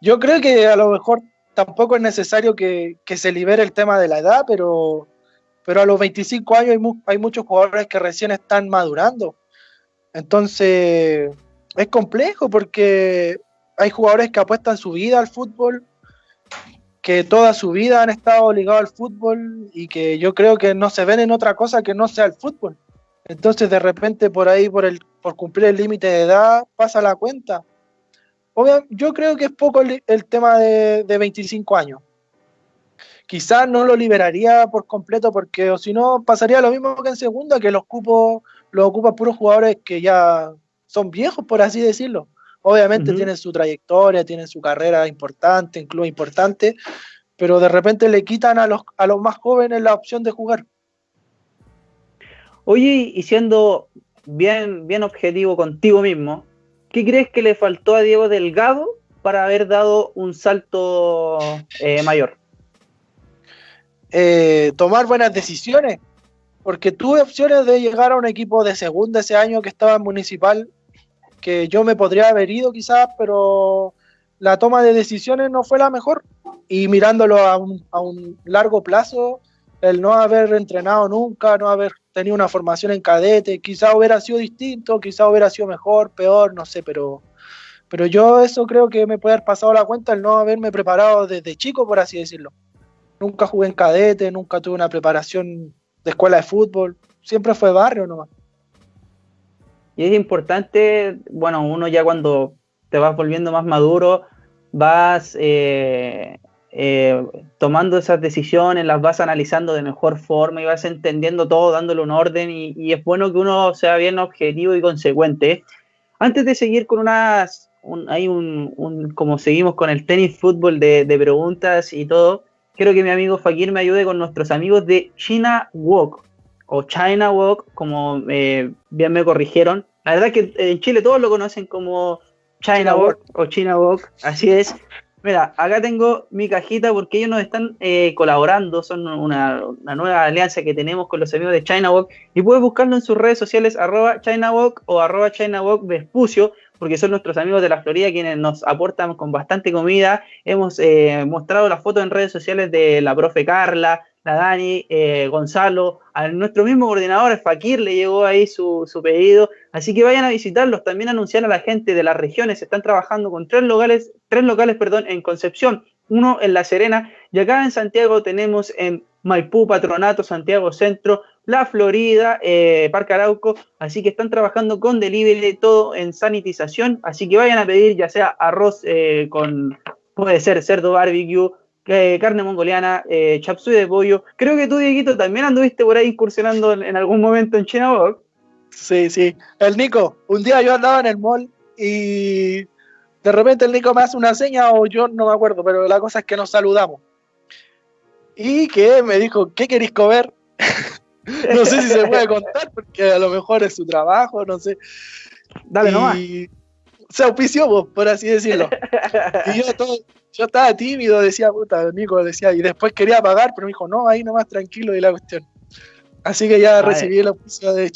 S2: yo creo que a lo mejor tampoco es necesario que, se libere el tema de la edad, pero, pero a los 25 años hay, muchos jugadores que recién están madurando. Entonces, es complejo porque hay jugadores que apuestan su vida al fútbol, que toda su vida han estado ligados al fútbol y que yo creo que no se ven en otra cosa que no sea el fútbol. Entonces, de repente, por ahí, por, el, por cumplir el límite de edad, pasa la cuenta yo creo que es poco el, tema de, 25 años. Quizás no lo liberaría por completo porque o si no pasaría lo mismo que en segunda, que los cupos los ocupan puros jugadores que ya son viejos, por así decirlo. Obviamente tienen su trayectoria, tienen su carrera importante, en club importante, pero de repente le quitan a los, a los más jóvenes la opción de jugar.
S1: Oye, y siendo bien, bien objetivo contigo mismo, ¿Qué crees que le faltó a Diego Delgado para haber dado un salto eh, mayor?
S2: Eh, tomar buenas decisiones, porque tuve opciones de llegar a un equipo de segunda ese año que estaba en municipal, que yo me podría haber ido quizás, pero la toma de decisiones no fue la mejor. Y mirándolo a un, a un largo plazo, el no haber entrenado nunca, no haber tenido una formación en cadete, quizá hubiera sido distinto, quizá hubiera sido mejor, peor, no sé, pero, pero yo eso creo que me puede haber pasado la cuenta el no haberme preparado desde chico, por así decirlo. Nunca jugué en cadete, nunca tuve una preparación de escuela de fútbol, siempre fue barrio nomás.
S1: Y es importante, bueno, uno ya cuando te vas volviendo más maduro, vas eh, eh, tomando esas decisiones, las vas analizando de mejor forma y vas entendiendo todo, dándole un orden y, es bueno que uno sea bien objetivo y consecuente. Antes de seguir con unas, hay un, como seguimos con el tenis fútbol de, preguntas y todo, quiero que mi amigo Fakir me ayude con nuestros amigos de China Walk o China Walk, como eh, bien me corrigieron. La verdad que en Chile todos lo conocen como China Walk o China Walk, así es. Mira, acá tengo mi cajita porque ellos nos están eh, colaborando, son una, nueva alianza que tenemos con los amigos de ChinaWalk y puedes buscarlo en sus redes sociales arroba ChinaWalk o arroba ChinaWalk Vespucio porque son nuestros amigos de la Florida quienes nos aportan con bastante comida. Hemos eh, mostrado las fotos en redes sociales de la profe Carla, la Dani, eh, Gonzalo, a nuestro mismo coordinador, Fakir, le llegó ahí su, pedido. Así que vayan a visitarlos. También anunciar a la gente de las regiones. Están trabajando con tres locales, tres locales perdón, en Concepción, uno en La Serena y acá en Santiago tenemos en Maipú, Patronato, Santiago Centro, La Florida, eh, Parque Arauco. Así que están trabajando con delivery, todo en sanitización. Así que vayan a pedir ya sea arroz eh, con, puede ser cerdo barbecue carne mongoliana, eh, chapsui de pollo. Creo que tú, Dieguito, también anduviste por ahí incursionando en, algún momento en China
S2: Sí, sí. El Nico, un día yo andaba en el mall y de repente el Nico me hace una seña o yo no me acuerdo, pero la cosa es que nos saludamos. Y que me dijo, ¿qué queréis comer? no sé si se puede contar porque a lo mejor es su trabajo, no sé.
S1: Dale nomás.
S2: Se auspició, por así decirlo. y yo todo, yo estaba tímido, decía, puta, Nico, decía, y después quería pagar, pero me dijo, no, ahí nomás tranquilo y la cuestión. Así que ya recibí la oficio de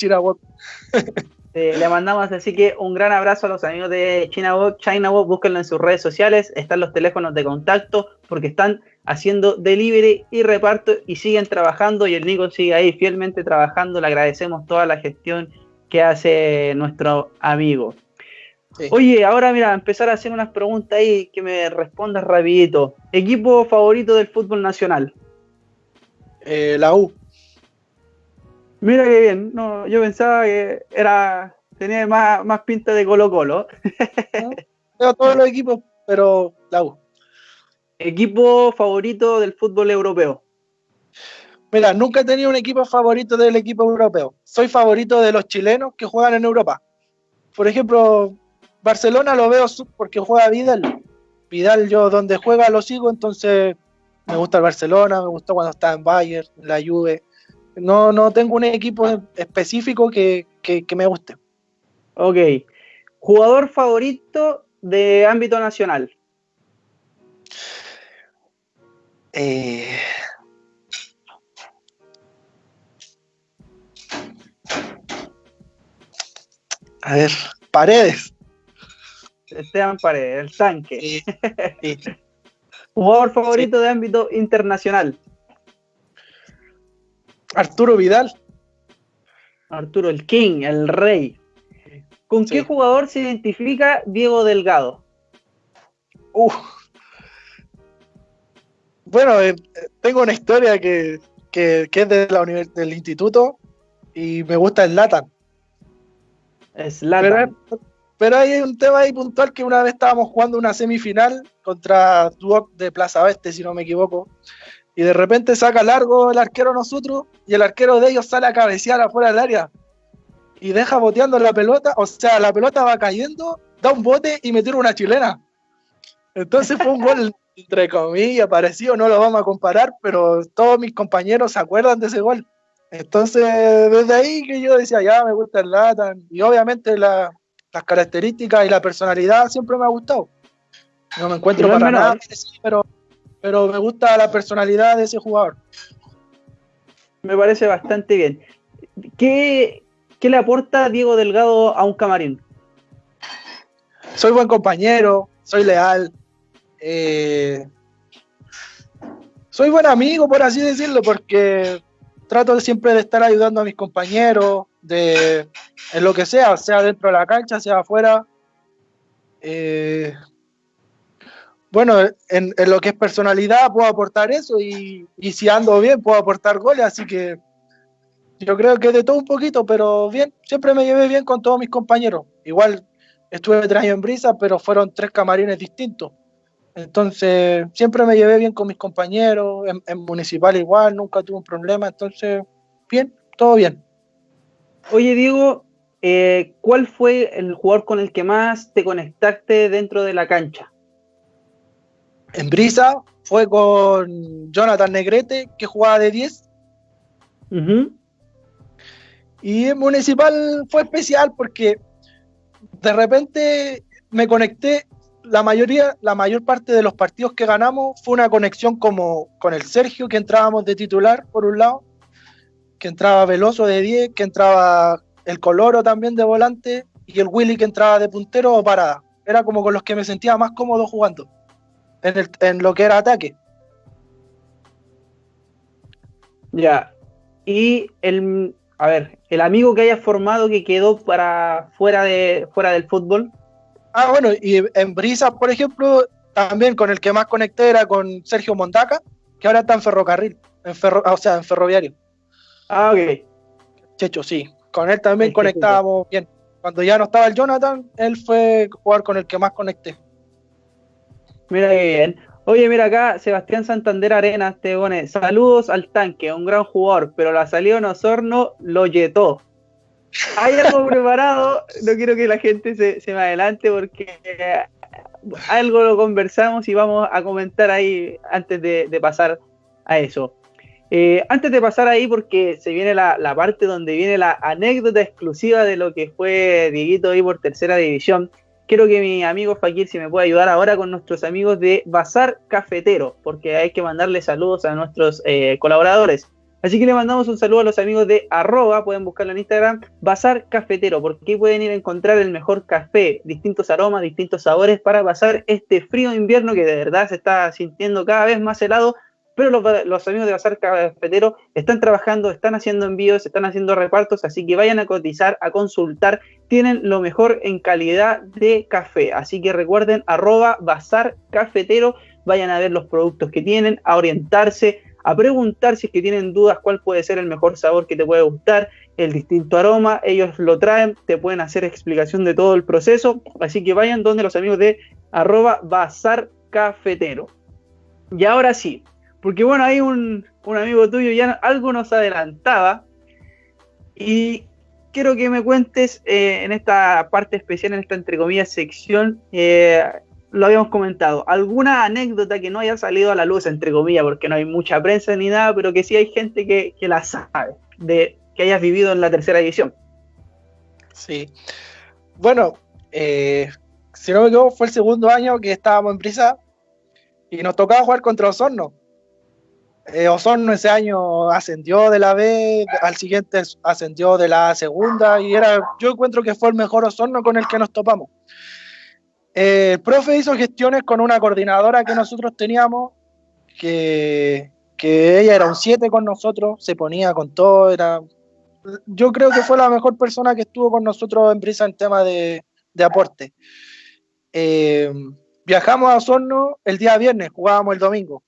S2: ChinaWalk.
S1: le mandamos así que un gran abrazo a los amigos de ChinaWalk. ChinaWalk, búsquenlo en sus redes sociales, están los teléfonos de contacto, porque están haciendo delivery y reparto y siguen trabajando y el Nico sigue ahí fielmente trabajando. Le agradecemos toda la gestión que hace nuestro amigo. Oye, ahora mira, empezar a hacer unas preguntas ahí que me respondas rapidito. ¿Equipo favorito del fútbol nacional?
S2: Eh, la U.
S1: Mira qué bien, no, yo pensaba que era tenía más, más pinta de Colo Colo.
S2: Veo todos los equipos, pero la U.
S1: ¿Equipo favorito del fútbol europeo?
S2: Mira, nunca he tenido un equipo favorito del equipo europeo. Soy favorito de los chilenos que juegan en Europa. Por ejemplo, Barcelona lo veo porque juega Vidal. Vidal yo donde juega lo sigo, entonces me gusta el Barcelona, me gusta cuando está en Bayern, la Juve. No, no tengo un equipo específico que, me guste.
S1: Ok. ¿Jugador favorito de ámbito nacional?
S2: Eh... A ver, Paredes.
S1: Esteban Paredes, el tanque. Jugador favorito de ámbito internacional.
S2: Arturo Vidal.
S1: Arturo, el King, el rey. ¿Con qué jugador se identifica Diego Delgado?
S2: Bueno, eh, tengo una historia que, es de la del instituto y me gusta el Latan.
S1: Es Latan.
S2: Pero hay un tema ahí puntual que una vez estábamos jugando una semifinal contra Duoc de Plaza Oeste, si no me equivoco. Y de repente saca largo el arquero nosotros y el arquero de ellos sale a cabecear afuera del área. Y deja boteando la pelota, o sea, la pelota va cayendo, da un bote y me tira una chilena. Entonces fue un gol, entre comillas, parecido, no lo vamos a comparar, pero todos mis compañeros se acuerdan de ese gol. Entonces, desde ahí que yo decía, ya me gusta el Latan. Y obviamente la, las características y la personalidad siempre me ha gustado. No me encuentro para nada, pero, pero me gusta la personalidad de ese jugador.
S1: Me parece bastante bien. ¿Qué, le aporta Diego Delgado a un camarín?
S2: Soy buen compañero, soy leal, eh, soy buen amigo, por así decirlo, porque trato siempre de estar ayudando a mis compañeros, de en lo que sea, sea dentro de la cancha, sea afuera. Eh, bueno, en, lo que es personalidad puedo aportar eso y, si ando bien puedo aportar goles, así que yo creo que de todo un poquito, pero bien, siempre me llevé bien con todos mis compañeros. Igual estuve tres años en Brisa, pero fueron tres camarines distintos. Entonces, siempre me llevé bien con mis compañeros, en Municipal igual, nunca tuve un problema, entonces, bien, todo bien.
S1: Oye, Diego, eh, ¿cuál fue el jugador con el que más te conectaste dentro de la cancha?
S2: En Brisa fue con Jonathan Negrete, que jugaba de 10. Y en Municipal fue especial porque de repente me conecté la mayoría, la mayor parte de los partidos que ganamos fue una conexión como con el Sergio, que entrábamos de titular por un lado, que entraba Veloso de 10, que entraba el Coloro también de volante, y el Willy que entraba de puntero o parada. Era como con los que me sentía más cómodo jugando en, en lo que era ataque.
S1: Ya. Y el, a ver, el amigo que hayas formado que quedó para fuera de fuera del fútbol.
S2: Ah, bueno, y en Brisa, por ejemplo, también con el que más conecté era con Sergio Montaca, que ahora está en ferrocarril, en ferro, o sea, en ferroviario.
S1: Ah, ok.
S2: Checho, sí. Con él también conectábamos bien. Cuando ya no estaba el Jonathan, él fue jugar con el que más conecté.
S1: Mira qué bien. Oye, mira acá, Sebastián Santander Arenas te pone, saludos al tanque, un gran jugador, pero la salida en Osorno lo yetó. Hay algo preparado, no quiero que la gente se, me adelante porque algo lo conversamos y vamos a comentar ahí antes de pasar a eso. Eh, antes de pasar ahí, porque se viene la, parte donde viene la anécdota exclusiva de lo que fue Dieguito ahí por tercera división, quiero que mi amigo Fakir si me puede ayudar ahora con nuestros amigos de Bazar Cafetero, porque hay que mandarle saludos a nuestros eh, colaboradores. Así que le mandamos un saludo a los amigos de arroba, pueden buscarlo en Instagram, Bazar Cafetero, porque pueden ir a encontrar el mejor café, distintos aromas, distintos sabores para pasar este frío invierno que de verdad se está sintiendo cada vez más helado pero los, amigos de Bazar Cafetero están trabajando, están haciendo envíos, están haciendo repartos, así que vayan a cotizar, a consultar, tienen lo mejor en calidad de café, así que recuerden arroba Bazar Cafetero, vayan a ver los productos que tienen, a orientarse, a preguntar si es que tienen dudas cuál puede ser el mejor sabor que te puede gustar, el distinto aroma, ellos lo traen, te pueden hacer explicación de todo el proceso, así que vayan donde los amigos de arroba Bazar Cafetero. Y ahora sí, porque bueno, hay un, amigo tuyo ya algo nos adelantaba y quiero que me cuentes eh, en esta parte especial, en esta entre comillas sección, eh, lo habíamos comentado, alguna anécdota que no haya salido a la luz, entre comillas, porque no hay mucha prensa ni nada, pero que sí hay gente que, la sabe, de que hayas vivido en la tercera edición.
S2: Sí. Bueno, eh, si no me equivoco, fue el segundo año que estábamos en prisa y nos tocaba jugar contra Osorno. Eh, Osorno ese año ascendió de la B, al siguiente ascendió de la segunda y era, yo encuentro que fue el mejor Osorno con el que nos topamos. Eh, el profe hizo gestiones con una coordinadora que nosotros teníamos, que, que ella era un 7 con nosotros, se ponía con todo, era, yo creo que fue la mejor persona que estuvo con nosotros en Brisa en tema de, de aporte. Eh, viajamos a Osorno el día viernes, jugábamos el domingo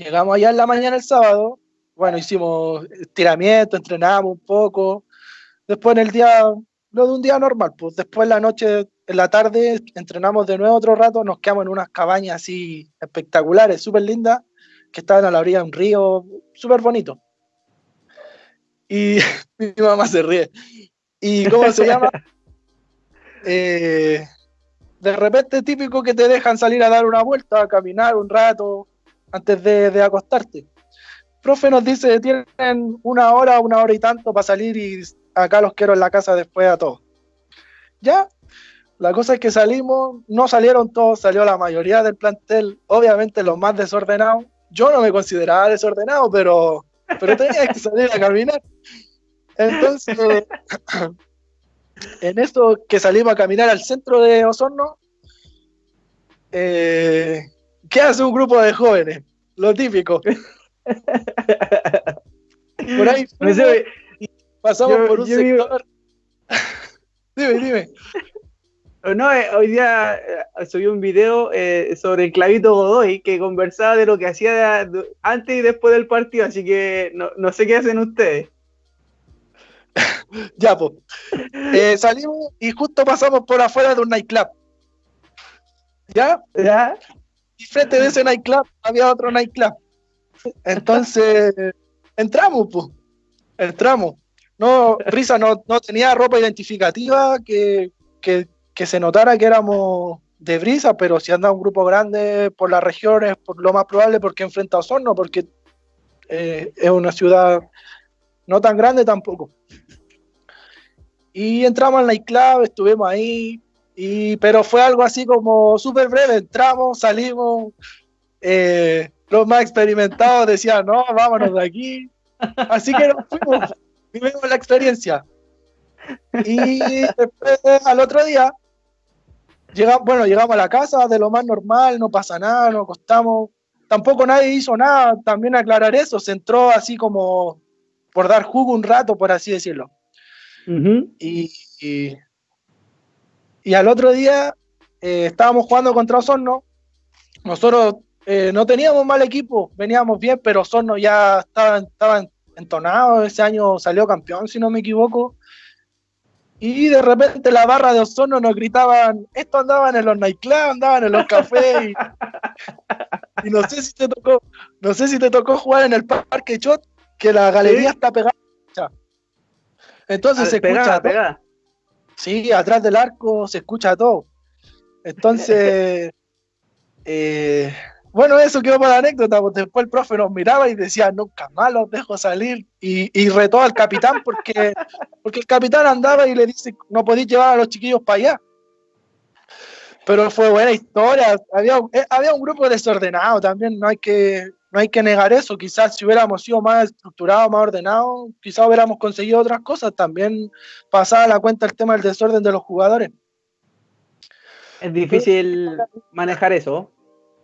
S2: Llegamos allá en la mañana el sábado, bueno, hicimos estiramiento, entrenamos un poco. Después en el día, lo de un día normal, pues después en la noche, en la tarde, entrenamos de nuevo otro rato, nos quedamos en unas cabañas así espectaculares, súper lindas, que estaban a la orilla de un río, súper bonito. Y mi mamá se ríe. ¿Y cómo se llama? Eh, de repente típico que te dejan salir a dar una vuelta, a caminar un rato, antes de, acostarte. profe nos dice, tienen una hora, una hora y tanto para salir y acá los quiero en la casa después a todos. Ya, la cosa es que salimos, no salieron todos, salió la mayoría del plantel, obviamente los más desordenados. Yo no me consideraba desordenado, pero, pero tenía que salir a caminar. Entonces, en esto que salimos a caminar al centro de Osorno, eh, ¿Qué hace un grupo de jóvenes? Lo típico. por ahí pasamos por un sector. dime, dime.
S1: No, eh, hoy día eh, subí un video eh, sobre el clavito Godoy que conversaba de lo que hacía antes y después del partido, así que no, sé qué hacen ustedes.
S2: ya, pues. salimos y justo pasamos por afuera de un nightclub. ¿Ya? ¿Ya? Y frente de ese nightclub había otro nightclub. Entonces, entramos, pues. Entramos. No, Risa no, tenía ropa identificativa que, se notara que éramos de Brisa, pero si anda un grupo grande por las regiones, por lo más probable porque enfrenta a Osorno, porque eh, es una ciudad no tan grande tampoco. Y entramos al nightclub, estuvimos ahí, Y, pero fue algo así como súper breve, entramos, salimos, eh, los más experimentados decían, no, vámonos de aquí. Así que nos fuimos, vivimos la experiencia. Y después, al otro día, llegamos, bueno, llegamos a la casa de lo más normal, no pasa nada, nos acostamos. Tampoco nadie hizo nada, también aclarar eso, se entró así como por dar jugo un rato, por así decirlo. y, y, al otro día eh, estábamos jugando contra Osorno. Nosotros eh, no teníamos mal equipo, veníamos bien, pero Osorno ya estaba, estaba entonado. Ese año salió campeón, si no me equivoco. Y de repente la barra de Osorno nos gritaban, esto andaban en los nightclubs, andaban en los cafés. Y, no sé si te tocó, no sé si te tocó jugar en el Parque Chot, que la galería está pegada. Entonces se escucha pegada. Sí, atrás del arco se escucha todo. Entonces, eh, bueno, eso quedó para la anécdota, porque después el profe nos miraba y decía, nunca más los dejo salir. Y, y retó al capitán porque, porque el capitán andaba y le dice, no podéis llevar a los chiquillos para allá. Pero fue buena historia. Había, eh, había un grupo desordenado también, no hay, que, no hay que negar eso. Quizás si hubiéramos sido más estructurados, más ordenados, quizás hubiéramos conseguido otras cosas. También pasaba a la cuenta el tema del desorden de los jugadores.
S1: Es difícil manejar eso.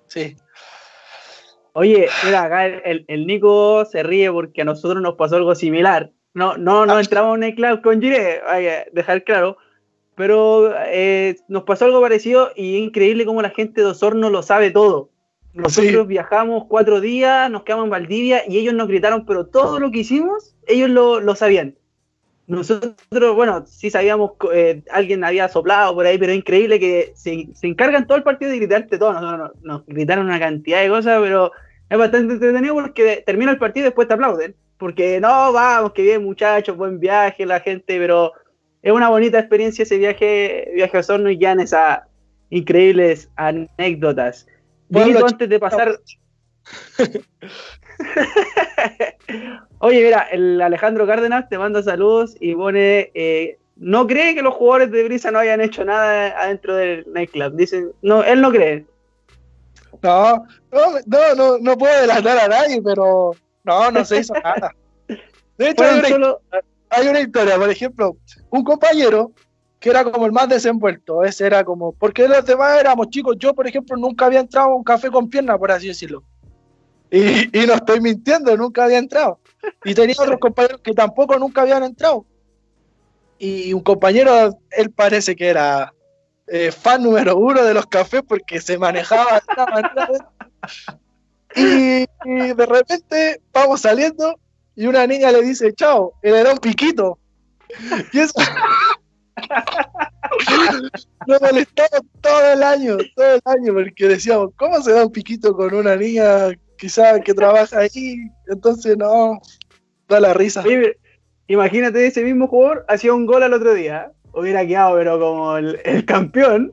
S2: Sí.
S1: Oye, mira, acá el, Nico se ríe porque a nosotros nos pasó algo similar. No, no, no ah. entramos en el club con Gire, hay que dejar claro. Pero eh, nos pasó algo parecido y increíble como la gente de Osorno lo sabe todo. Nosotros viajamos cuatro días, nos quedamos en Valdivia y ellos nos gritaron, pero todo lo que hicimos, ellos lo, lo sabían. Nosotros, bueno, sí sabíamos, eh, alguien había soplado por ahí, pero es increíble que se, se encargan todo el partido de gritarte todo. Nosotros nos gritaron una cantidad de cosas, pero es bastante entretenido porque termina el partido y después te aplauden. Porque no, vamos, que bien muchachos, buen viaje, la gente, pero es una bonita experiencia ese viaje, viaje a Osorno y ya en esas increíbles anécdotas. Antes de pasar. Oye, mira, el Alejandro Cárdenas te manda saludos y pone. Eh, no cree que los jugadores de Brisa no hayan hecho nada adentro del nightclub. Dicen, no, él no cree.
S2: No, no, no, no, puedo delatar a nadie, pero no, no se hizo nada. De hecho, hay una, historia, por ejemplo, un compañero que era como el más desenvuelto, ese era como, porque los demás éramos chicos, yo por ejemplo nunca había entrado a un café con pierna, por así decirlo. Y, y no estoy mintiendo, nunca había entrado. Y tenía otros compañeros que tampoco nunca habían entrado. Y un compañero, él parece que era eh, fan número uno de los cafés porque se manejaba y, y, de repente vamos saliendo y una niña le dice, chao, él era un piquito. Y eso nos molestaba todo el año, todo el año, porque decíamos, ¿cómo se da un piquito con una niña quizá que trabaja ahí? Entonces, no, da la risa.
S1: imagínate, ese mismo jugador hacía un gol al otro día hubiera quedado, pero como el, campeón.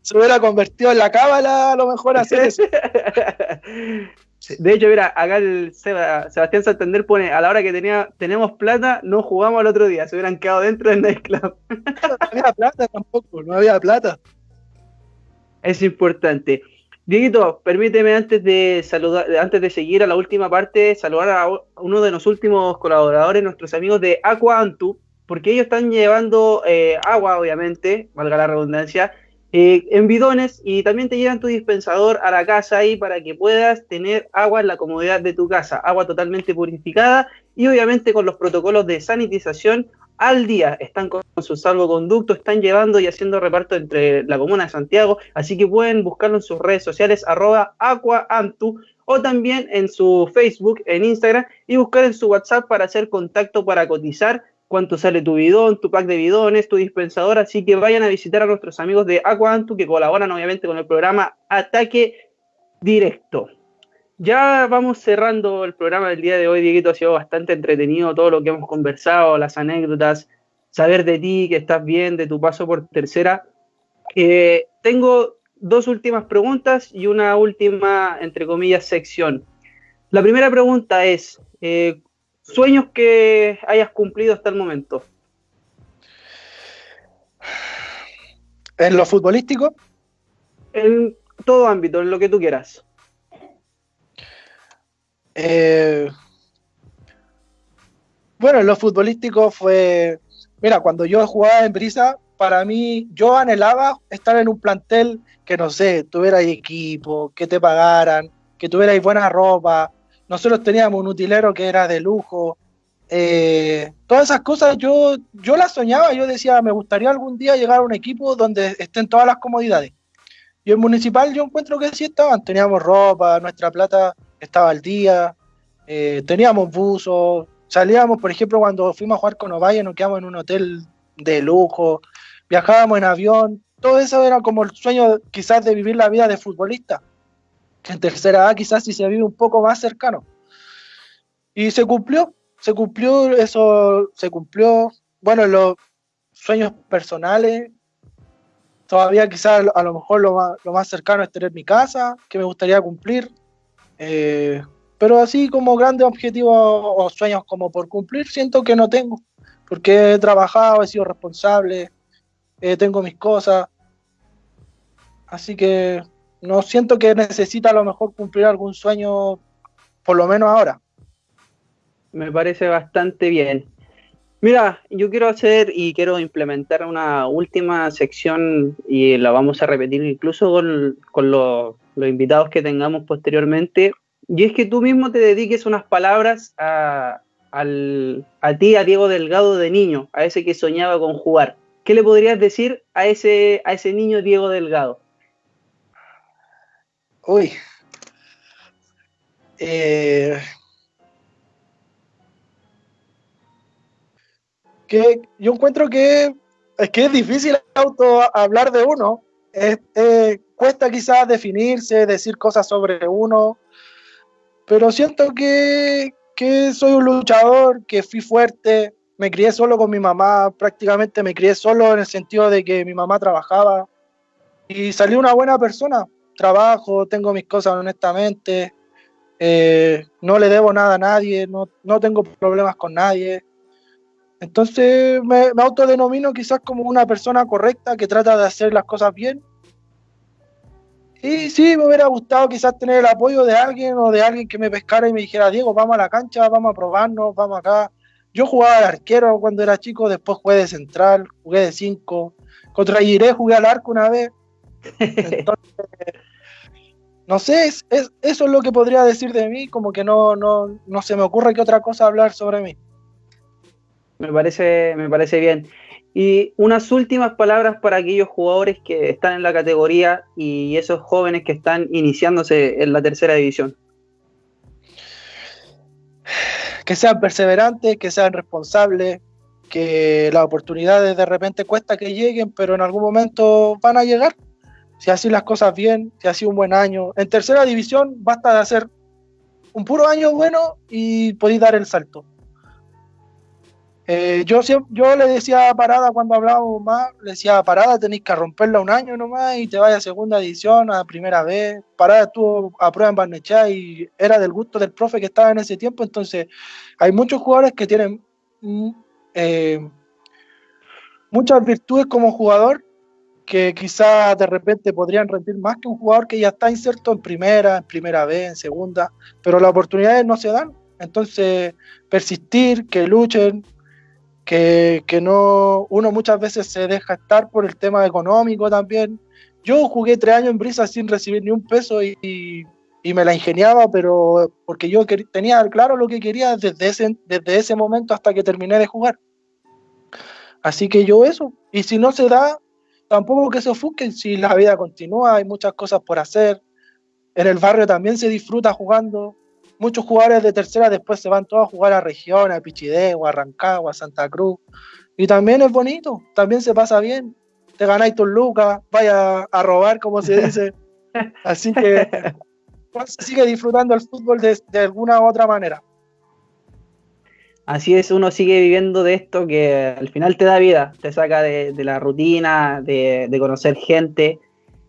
S2: Se hubiera convertido en la cábala, a lo mejor hacer eso.
S1: De hecho, mira, acá el Sebastián Santander pone, a la hora que tenía, tenemos plata, no jugamos al otro día, se hubieran quedado dentro del nightclub.
S2: no había plata tampoco, no había plata.
S1: Es importante. Dieguito, permíteme antes de saludar, antes de seguir a la última parte, saludar a uno de los últimos colaboradores, nuestros amigos de Aqua Antu, porque ellos están llevando eh, agua, obviamente, valga la redundancia, eh, en bidones y también te llevan tu dispensador a la casa ahí para que puedas tener agua en la comodidad de tu casa, agua totalmente purificada y obviamente con los protocolos de sanitización al día. Están con su salvoconducto, están llevando y haciendo reparto entre la comuna de Santiago, así que pueden buscarlo en sus redes sociales arroba aquaantu o también en su Facebook, en Instagram y buscar en su WhatsApp para hacer contacto para cotizar cuánto sale tu bidón, tu pack de bidones, tu dispensador, así que vayan a visitar a nuestros amigos de Aquantu que colaboran obviamente con el programa Ataque Directo. Ya vamos cerrando el programa del día de hoy, Dieguito, ha sido bastante entretenido todo lo que hemos conversado, las anécdotas, saber de ti, que estás bien, de tu paso por tercera. Eh, tengo dos últimas preguntas y una última, entre comillas, sección. La primera pregunta es, eh, sueños que hayas cumplido hasta el momento.
S2: ¿En lo futbolístico?
S1: En todo ámbito, en lo que tú quieras.
S2: Eh, bueno, en lo futbolístico fue. Mira, cuando yo jugaba en Brisa, para mí, yo anhelaba estar en un plantel que, no sé, tuviera equipo, que te pagaran, que tuvierais buena ropa. Nosotros teníamos un utilero que era de lujo. Eh, todas esas cosas yo, yo las soñaba, yo decía, me gustaría algún día llegar a un equipo donde estén todas las comodidades. Y en Municipal yo encuentro que sí estaban, teníamos ropa, nuestra plata estaba al día, eh, teníamos buzos, salíamos, por ejemplo, cuando fuimos a jugar con Ovalle, nos quedamos en un hotel de lujo, viajábamos en avión, todo eso era como el sueño quizás de vivir la vida de futbolista, en tercera A quizás si se vive un poco más cercano. Y se cumplió, se cumplió, eso se cumplió, bueno, los sueños personales, todavía quizás a lo mejor lo más, lo más cercano es tener mi casa, que me gustaría cumplir, eh, pero así como grandes objetivos o sueños como por cumplir, siento que no tengo, porque he trabajado, he sido responsable, eh, tengo mis cosas, así que no siento que necesita a lo mejor cumplir algún sueño, por lo menos ahora.
S1: Me parece bastante bien. Mira, yo quiero hacer y quiero implementar una última sección y la vamos a repetir incluso con, con los, los invitados que tengamos posteriormente, y es que tú mismo te dediques unas palabras a, a ti, a Diego Delgado de niño, a ese que soñaba con jugar. ¿Qué le podrías decir a ese, a ese niño Diego Delgado?
S2: Uy. Eh, que yo encuentro que es que es difícil auto hablar de uno. cuesta quizás definirse, decir cosas sobre uno, pero siento que, que soy un luchador, que fui fuerte, me crié solo con mi mamá, prácticamente me crié solo en el sentido de que mi mamá trabajaba y salí una buena persona. Trabajo, tengo mis cosas honestamente, eh, no le debo nada a nadie, no, no tengo problemas con nadie. Entonces me, me, autodenomino quizás como una persona correcta que trata de hacer las cosas bien y sí, me hubiera gustado quizás tener el apoyo de alguien o de alguien que me pescara y me dijera, Diego, vamos a la cancha, vamos a probarnos, vamos acá. Yo jugaba de arquero cuando era chico, después jugué de central, jugué de cinco. Contra Giré jugué al arco una vez. Entonces, no sé, es, eso es lo que podría decir de mí, como que no, no, no se me ocurre que otra cosa hablar sobre mí.
S1: Me parece, me parece bien. Y unas últimas palabras para aquellos jugadores que están en la categoría y esos jóvenes que están iniciándose en la tercera división.
S2: Que sean perseverantes, que sean responsables, que las oportunidades de repente cuesta que lleguen, pero en algún momento van a llegar. Si así las cosas bien, si así un buen año. En tercera división basta de hacer un puro año bueno y podéis dar el salto. Eh, yo, yo le decía a Parada cuando hablábamos más, le decía a Parada tenéis que romperla un año nomás y te vaya a segunda edición, a primera vez. Parada estuvo a prueba en Barnechá y era del gusto del profe que estaba en ese tiempo, entonces hay muchos jugadores que tienen mm, eh, muchas virtudes como jugador que quizás de repente podrían rendir más que un jugador que ya está inserto en primera, en primera vez, en segunda, pero las oportunidades no se dan. Entonces, persistir, que luchen, que, no, uno muchas veces se deja estar por el tema económico también. Yo jugué tres años en Brisa sin recibir ni un peso y, me la ingeniaba, pero porque yo tenía claro lo que quería desde ese, desde ese momento hasta que terminé de jugar. Así que yo eso, y si no se da, tampoco que se ofusquen, si la vida continúa, hay muchas cosas por hacer. En el barrio también se disfruta jugando, muchos jugadores de tercera después se van todos a jugar a regiones, a Pichidegua, a Rancagua, a Santa Cruz. Y también es bonito, también se pasa bien. Te ganáis tus lucas, vaya a robar, como se dice. Así que pues, sigue disfrutando el fútbol de, alguna u otra manera.
S1: Así es, uno sigue viviendo de esto que al final te da vida, te saca de, la rutina, de, conocer gente,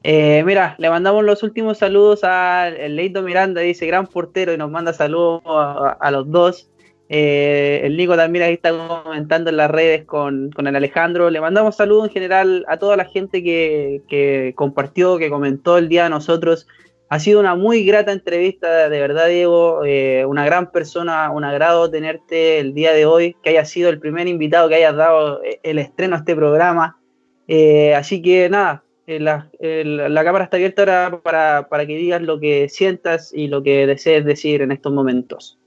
S1: eh, mira, le mandamos los últimos saludos a Leito Miranda, dice gran portero y nos manda saludos a, los dos. Eh, el Nico también ahí está comentando en las redes con, el Alejandro. Le mandamos saludos en general a toda la gente que, compartió, que comentó el día de nosotros. Ha sido una muy grata entrevista, de verdad, Diego. Eh, una gran persona, un agrado tenerte el día de hoy, que hayas sido el primer invitado que hayas dado el estreno a este programa. Eh, así que nada, la, cámara está abierta ahora para, para que digas lo que sientas y lo que desees decir en estos momentos.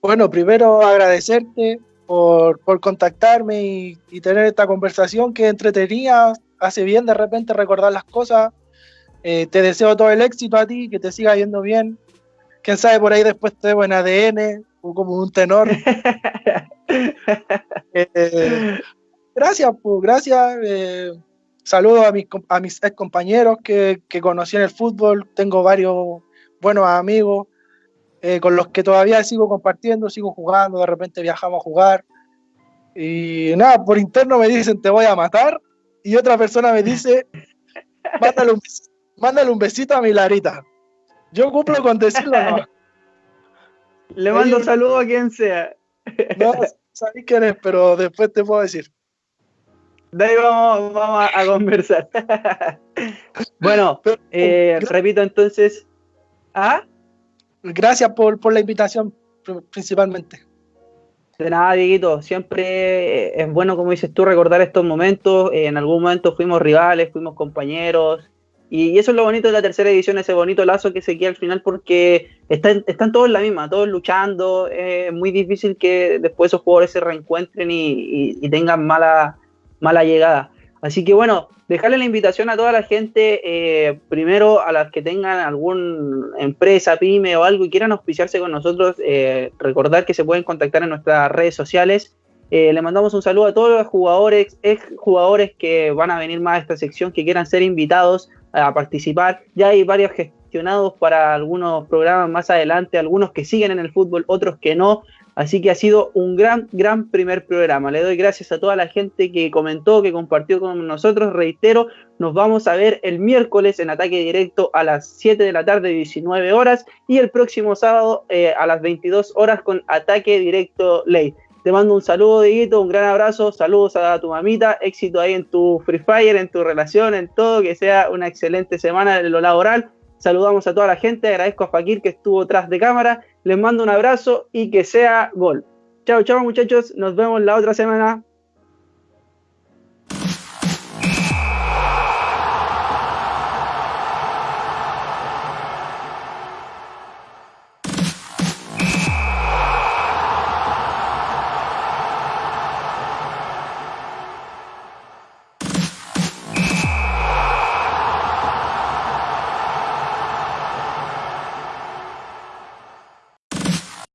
S2: Bueno, primero agradecerte por, contactarme y, tener esta conversación que entretenía, hace bien de repente recordar las cosas. Eh, te deseo todo el éxito a ti, que te siga yendo bien. Quién sabe, por ahí después te veo en ADN o como un tenor. Eh, gracias, pues, gracias. Eh, saludos a mis, a mis ex compañeros que, que conocí en el fútbol. Tengo varios buenos amigos. Con los que todavía sigo compartiendo, sigo jugando, de repente viajamos a jugar. Y nada, por interno me dicen te voy a matar y otra persona me dice mándale un, besito, a mi Larita. Yo cumplo con decirlo, no.
S1: Le mando un saludo a quien sea.
S2: No, sabéis quién es, pero después te puedo decir.
S1: De ahí vamos, a conversar. bueno, eh, repito entonces. ¿Ah?
S2: gracias por, la invitación principalmente.
S1: De nada, Dieguito, siempre es bueno, como dices tú, recordar estos momentos. En algún momento fuimos rivales, fuimos compañeros. Y eso es lo bonito de la tercera edición, ese bonito lazo que se queda al final porque están, están todos en la misma, todos luchando. Es muy difícil que después esos jugadores se reencuentren y, y tengan mala, mala llegada. Así que bueno, dejarle la invitación a toda la gente, eh, primero a las que tengan alguna empresa, pyme o algo y quieran auspiciarse con nosotros, eh, recordar que se pueden contactar en nuestras redes sociales. Eh, le mandamos un saludo a todos los jugadores, ex jugadores que van a venir más a esta sección, que quieran ser invitados a participar. Ya hay varios gestionados para algunos programas más adelante, algunos que siguen en el fútbol, otros que no. Así que ha sido un gran, gran primer programa. Le doy gracias a toda la gente que comentó, que compartió con nosotros. Reitero, nos vamos a ver el miércoles en ataque directo a las 7 de la tarde, 19 horas, y el próximo sábado eh, a las 22 horas con ataque directo ley. Te mando un saludo, Dieguito, un gran abrazo, saludos a tu mamita, éxito ahí en tu Free Fire, en tu relación, en todo, que sea una excelente semana en lo laboral. Saludamos a toda la gente, agradezco a Fakir que estuvo tras de cámara les mando un abrazo y que sea gol. Chao, chao muchachos, nos vemos la otra semana.